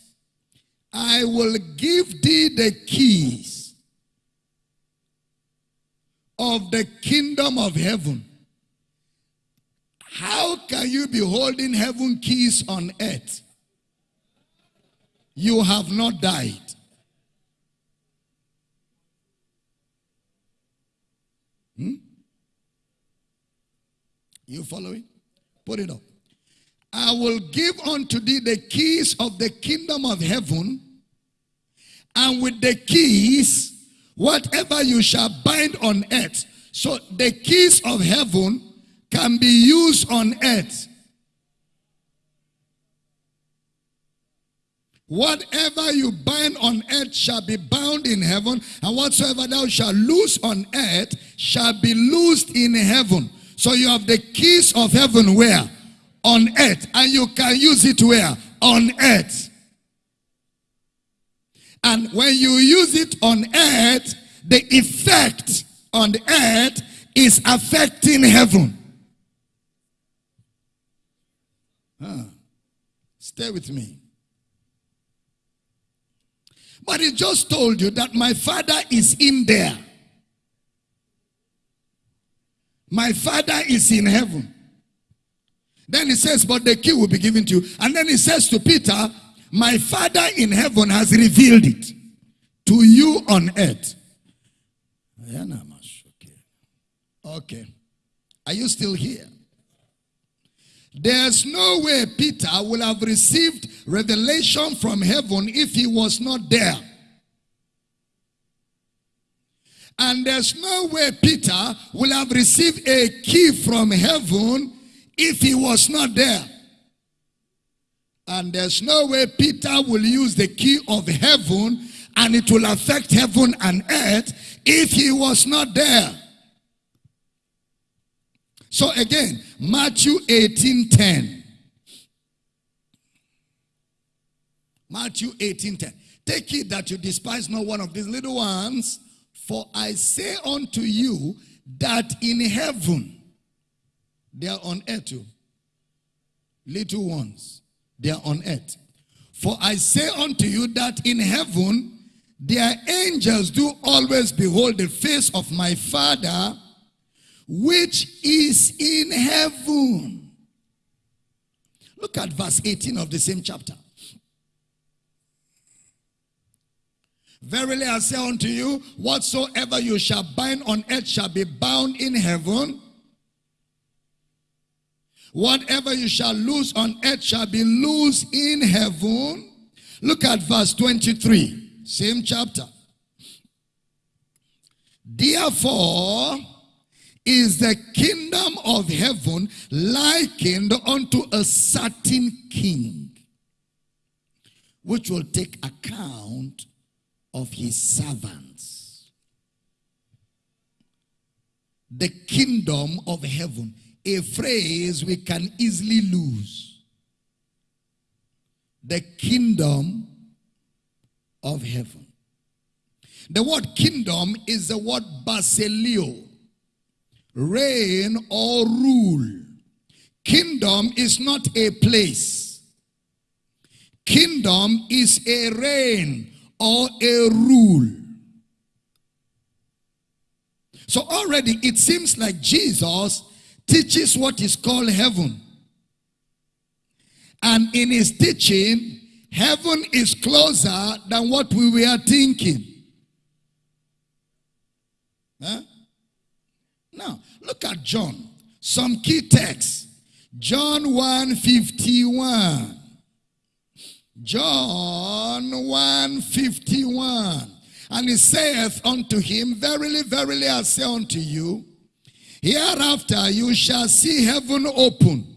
I will give thee the keys of the kingdom of heaven. How can you be holding heaven keys on earth? You have not died. Hmm? You following? Put it up. I will give unto thee the keys of the kingdom of heaven, and with the keys, whatever you shall bind on earth. So the keys of heaven can be used on earth. Whatever you bind on earth shall be bound in heaven, and whatsoever thou shalt loose on earth shall be loosed in heaven. So you have the keys of heaven where? On earth. And you can use it where? On earth. And when you use it on earth, the effect on the earth is affecting heaven. Huh. Stay with me. But he just told you that my father is in there. My father is in heaven. Then he says, but the key will be given to you. And then he says to Peter, my father in heaven has revealed it to you on earth. Okay. Are you still here? There's no way Peter will have received revelation from heaven if he was not there. And there's no way Peter will have received a key from heaven if he was not there. And there's no way Peter will use the key of heaven and it will affect heaven and earth if he was not there. So again, Matthew 18 10. Matthew 18 10. Take it that you despise not one of these little ones, for I say unto you that in heaven, they are on earth too. Little ones, they are on earth. For I say unto you that in heaven, their angels do always behold the face of my Father which is in heaven. Look at verse 18 of the same chapter. Verily I say unto you, whatsoever you shall bind on earth shall be bound in heaven. Whatever you shall lose on earth shall be loose in heaven. Look at verse 23, same chapter. Therefore, is the kingdom of heaven likened unto a certain king, which will take account of his servants. The kingdom of heaven, a phrase we can easily lose. The kingdom of heaven. The word kingdom is the word basilio, reign or rule. Kingdom is not a place. Kingdom is a reign or a rule. So already it seems like Jesus teaches what is called heaven. And in his teaching, heaven is closer than what we were thinking. Huh? Now, look at John. Some key texts. John 1 51. John 1 51. And he saith unto him, Verily, verily, I say unto you, hereafter you shall see heaven open.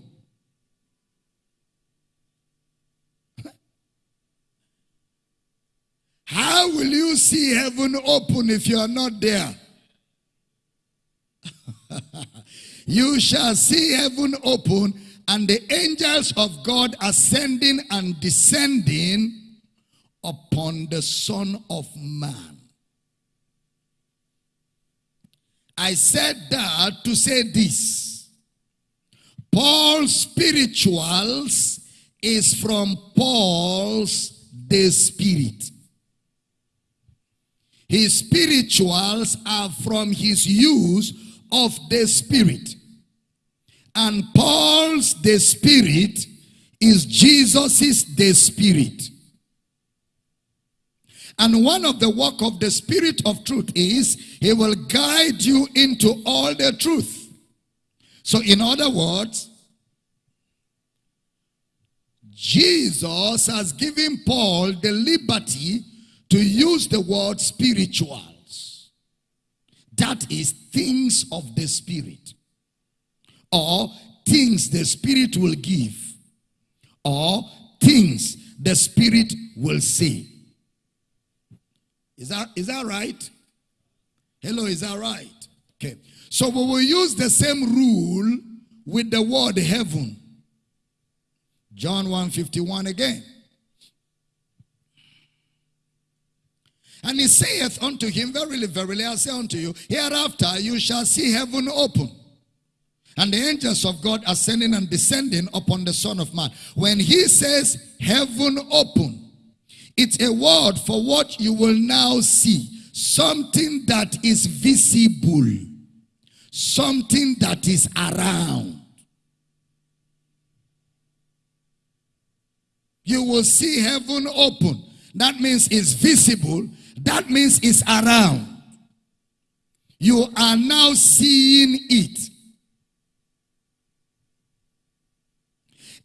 How will you see heaven open if you are not there? you shall see heaven open and the angels of God ascending and descending upon the Son of Man. I said that to say this. Paul's spirituals is from Paul's the spirit. His spirituals are from his use of the Spirit. And Paul's the Spirit is Jesus's the Spirit. And one of the work of the Spirit of truth is he will guide you into all the truth. So in other words, Jesus has given Paul the liberty to use the word spirituals. That is things of the Spirit. Or things the Spirit will give. Or things the Spirit will say. Is that, is that right? Hello, is that right? Okay. So we will use the same rule with the word heaven. John 151 again. And he saith unto him, Verily, verily, I say unto you, hereafter you shall see heaven open. And the angels of God ascending and descending upon the Son of Man. When he says heaven open, it's a word for what you will now see. Something that is visible. Something that is around. You will see heaven open. That means it's visible that means it's around. You are now seeing it.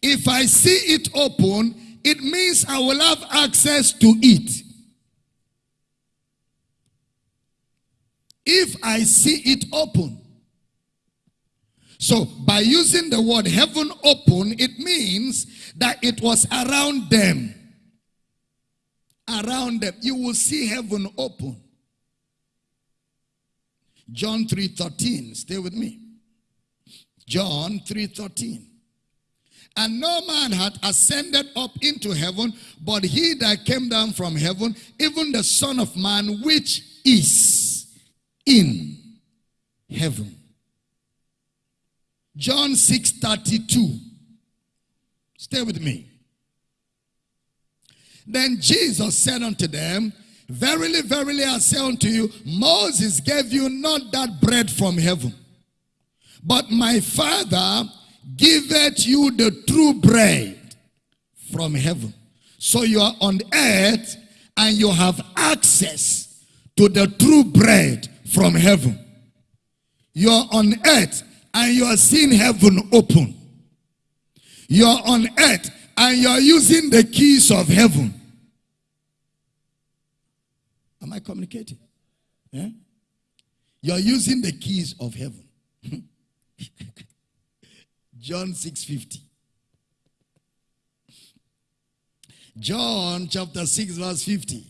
If I see it open, it means I will have access to it. If I see it open. So by using the word heaven open, it means that it was around them around them. You will see heaven open. John 3.13. Stay with me. John 3.13. And no man had ascended up into heaven, but he that came down from heaven, even the Son of Man, which is in heaven. John 6.32. Stay with me. Then Jesus said unto them, Verily, verily, I say unto you, Moses gave you not that bread from heaven, but my Father giveth you the true bread from heaven. So you are on earth and you have access to the true bread from heaven. You are on earth and you are seeing heaven open. You are on earth and you are using the keys of heaven. Am I communicating? Yeah? You're using the keys of heaven. John 6:50. John chapter 6, verse 50.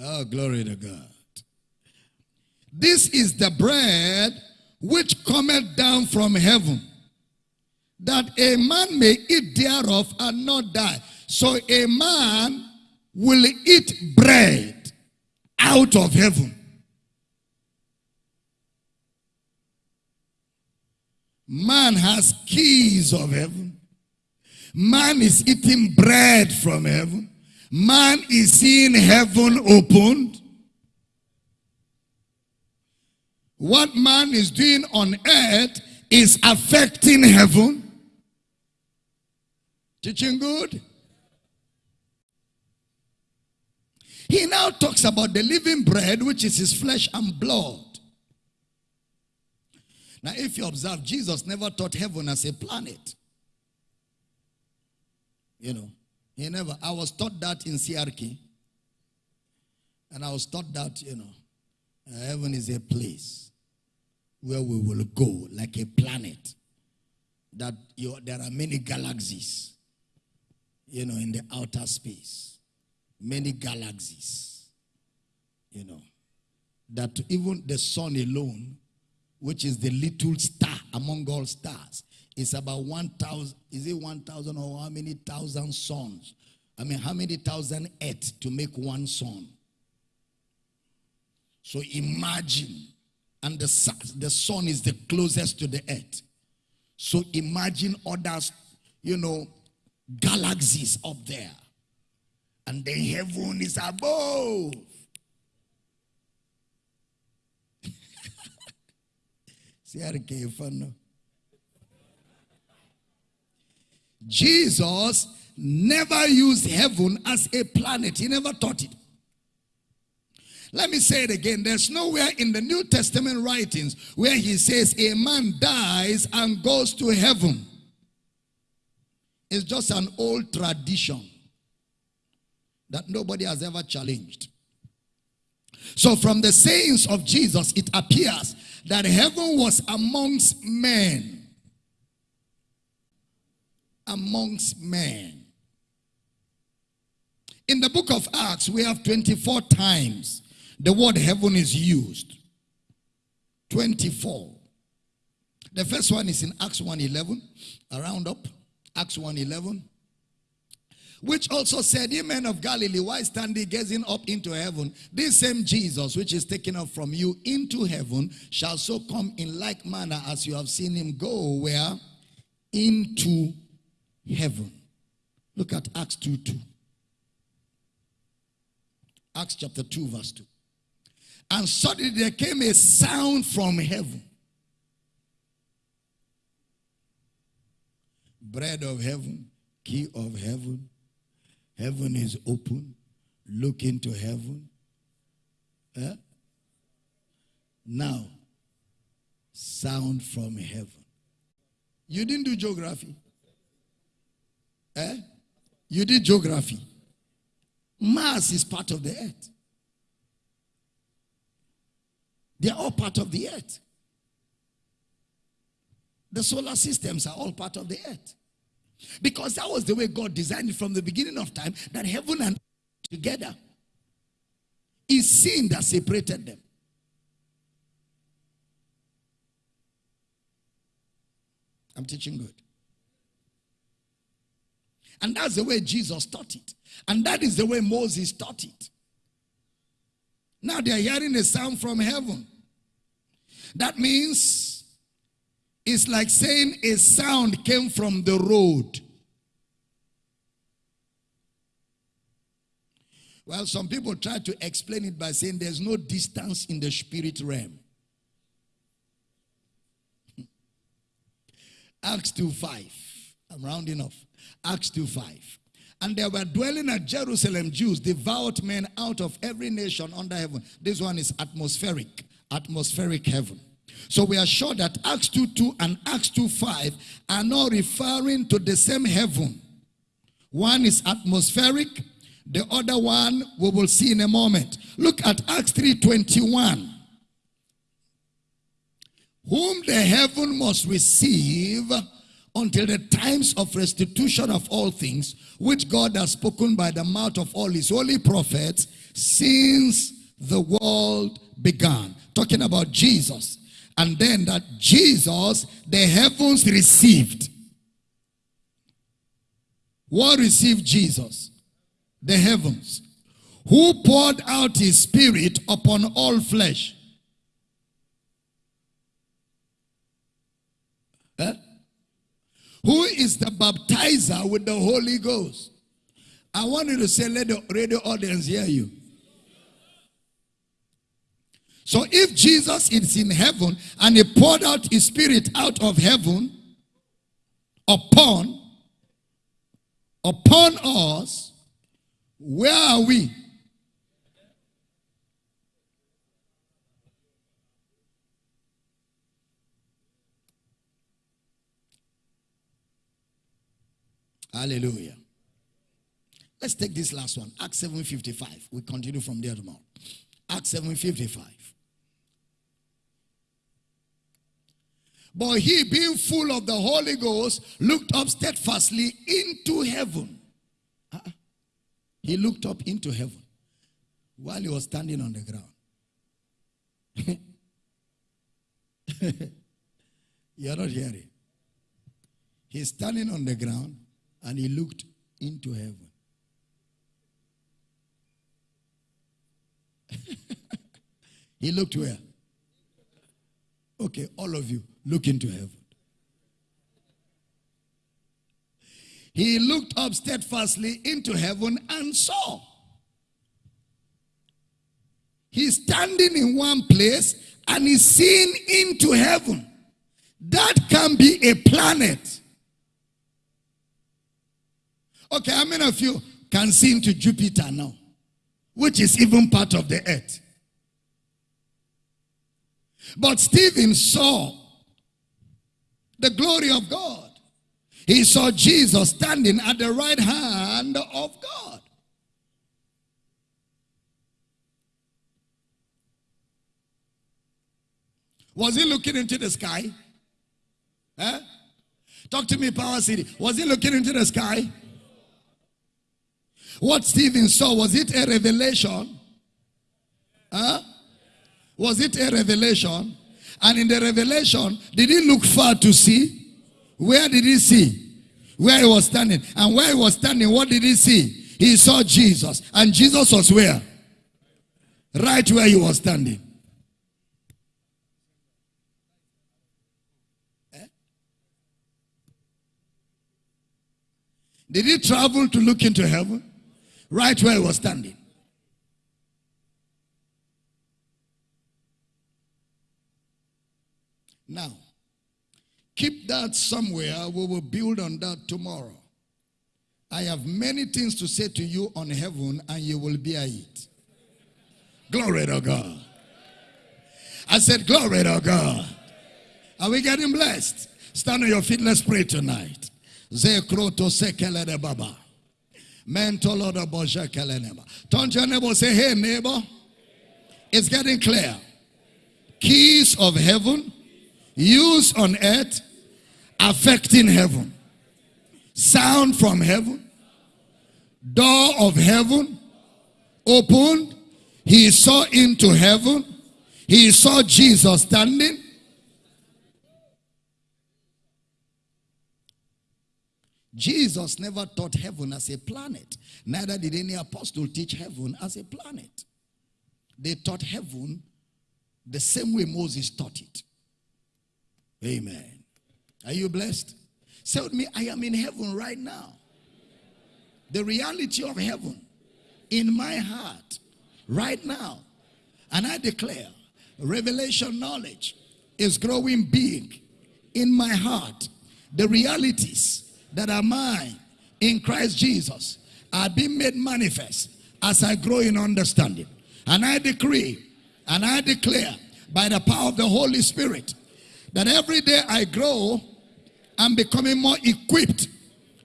Oh, glory to God. This is the bread which cometh down from heaven, that a man may eat thereof and not die. So a man will eat bread out of heaven. Man has keys of heaven. Man is eating bread from heaven. Man is seeing heaven opened. What man is doing on earth is affecting heaven. Teaching good? He now talks about the living bread, which is his flesh and blood. Now, if you observe, Jesus never taught heaven as a planet. You know, he never. I was taught that in CRK. And I was taught that, you know, uh, heaven is a place where we will go like a planet. That you, there are many galaxies, you know, in the outer space. Many galaxies, you know. That even the sun alone which is the little star among all stars, It's about 1,000, is it 1,000 or how many thousand suns? I mean, how many thousand earth to make one sun? So imagine, and the sun, the sun is the closest to the earth. So imagine others, you know, galaxies up there. And the heaven is above. Jesus never used heaven as a planet. He never taught it. Let me say it again. There's nowhere in the New Testament writings where he says a man dies and goes to heaven. It's just an old tradition that nobody has ever challenged. So from the sayings of Jesus, it appears that heaven was amongst men. Amongst men. In the book of Acts, we have 24 times the word heaven is used. 24. The first one is in Acts 1.11. Around up. Acts 1.11 which also said, Ye men of Galilee, why stand ye gazing up into heaven? This same Jesus, which is taken up from you into heaven, shall so come in like manner as you have seen him go where? Into heaven. Look at Acts 2 2. Acts chapter 2, verse 2. And suddenly there came a sound from heaven. Bread of heaven, key of heaven, Heaven is open. Look into heaven. Eh? Now, sound from heaven. You didn't do geography. Eh? You did geography. Mars is part of the earth. They are all part of the earth. The solar systems are all part of the earth. Because that was the way God designed it from the beginning of time that heaven and together is sin that separated them. I'm teaching good. And that's the way Jesus taught it. And that is the way Moses taught it. Now they are hearing a sound from heaven. That means it's like saying a sound came from the road. Well, some people try to explain it by saying there's no distance in the spirit realm. Acts 2 5. I'm rounding off. Acts 2 5. And there were dwelling at Jerusalem Jews, devout men out of every nation under heaven. This one is atmospheric, atmospheric heaven. So we are sure that Acts 2 2 and Acts 2 5 are not referring to the same heaven. One is atmospheric, the other one we will see in a moment. Look at Acts 3 21. whom the heaven must receive until the times of restitution of all things, which God has spoken by the mouth of all his holy prophets since the world began. Talking about Jesus. And then that Jesus, the heavens received. What received Jesus? The heavens. Who poured out his spirit upon all flesh. Huh? Who is the baptizer with the Holy Ghost? I want you to say, let the radio audience hear you. So if Jesus is in heaven and he poured out his spirit out of heaven upon upon us, where are we? Hallelujah. Let's take this last one. Acts 7.55. We continue from there tomorrow. Acts 7.55. But he, being full of the Holy Ghost, looked up steadfastly into heaven. Uh -uh. He looked up into heaven while he was standing on the ground. You're not hearing. He's standing on the ground and he looked into heaven. he looked where? Okay, all of you, look into heaven. He looked up steadfastly into heaven and saw. He's standing in one place and he's seeing into heaven. That can be a planet. Okay, how many of you can see into Jupiter now? Which is even part of the earth. But Stephen saw the glory of God. He saw Jesus standing at the right hand of God. Was he looking into the sky? Eh? Talk to me, Power City. Was he looking into the sky? What Stephen saw, was it a revelation? Huh? Was it a revelation? And in the revelation, did he look far to see? Where did he see? Where he was standing. And where he was standing, what did he see? He saw Jesus. And Jesus was where? Right where he was standing. Eh? Did he travel to look into heaven? right where he was standing. Now, keep that somewhere. We will build on that tomorrow. I have many things to say to you on heaven and you will bear it. Glory to God. I said, Glory to God. Are we getting blessed? Stand on your feet. Let's pray tonight. Zekroto sekele de baba. Turn to your neighbor say, Hey, neighbor, it's getting clear. Keys of heaven used on earth affecting heaven. Sound from heaven. Door of heaven opened. He saw into heaven. He saw Jesus standing. Jesus never taught heaven as a planet. Neither did any apostle teach heaven as a planet. They taught heaven the same way Moses taught it. Amen. Are you blessed? Say with me, I am in heaven right now. The reality of heaven in my heart right now. And I declare revelation knowledge is growing big in my heart. The realities that are mine in Christ Jesus are being made manifest as I grow in understanding. And I decree and I declare by the power of the Holy Spirit that every day I grow, I'm becoming more equipped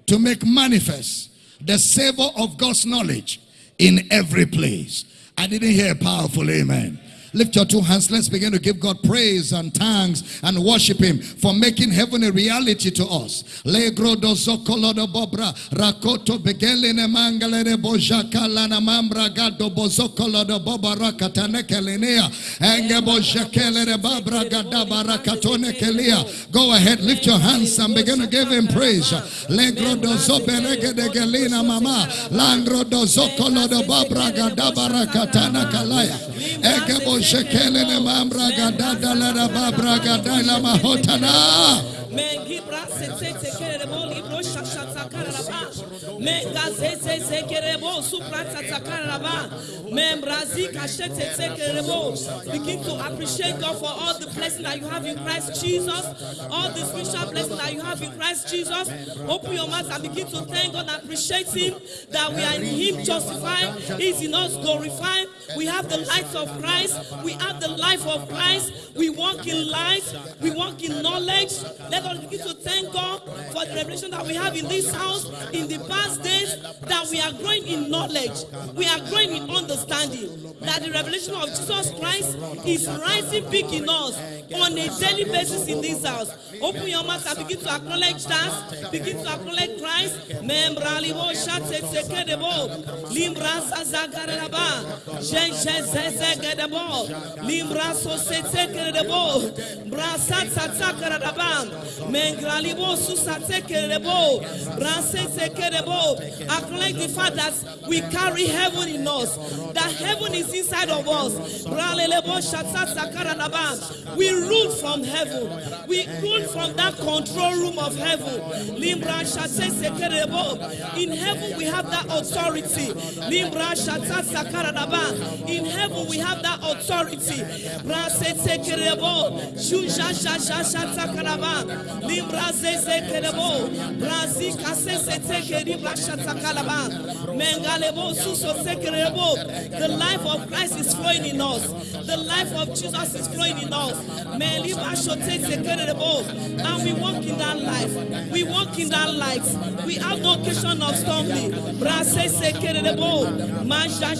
to make manifest the savor of God's knowledge in every place. I didn't hear a powerful amen. Lift your two hands. Let's begin to give God praise and thanks and worship Him for making heaven a reality to us. Go ahead, lift your hands and begin to give Him praise. Mama bojakele ne mambra gadada la babra gadala mahotana. Mengibra sete tekerebo libro shashata karaba. Mengazete tekerebo suprata takaraba. Membrazi kashete tekerebo. Begin to appreciate God for all the blessings that you have in Christ Jesus. All the spiritual blessings that you have in Christ Jesus. Open your mouth and begin to thank God and appreciate Him that we are in Him justified. He's in us glorified. We have the light of Christ. We have the life of Christ. We walk in light. We walk in knowledge. Let us begin to thank God for the revelation that we have in this house in the past days that we are growing in knowledge. We are growing in understanding. That the revelation of Jesus Christ is rising big in us on a daily basis in this house. Open your mouth and begin to acknowledge that. Begin to acknowledge Christ. Membra libo shate sekedebo. Limbra. Limbra sosetekedebo. Brasa tatsakaraba. Mengra susatekedebo. Brasa sekedebo. Acknowledge the fact that we carry heaven in us. That heaven is inside of us. We rule from heaven. We rule from that control room of heaven. In heaven we have that authority. In heaven we have that authority. The life of Christ is flowing in us. The life of Jesus is flowing in us. And we walk in that life. We walk in that light. We have no occasion of stumbling. Brase sekedebo. Manja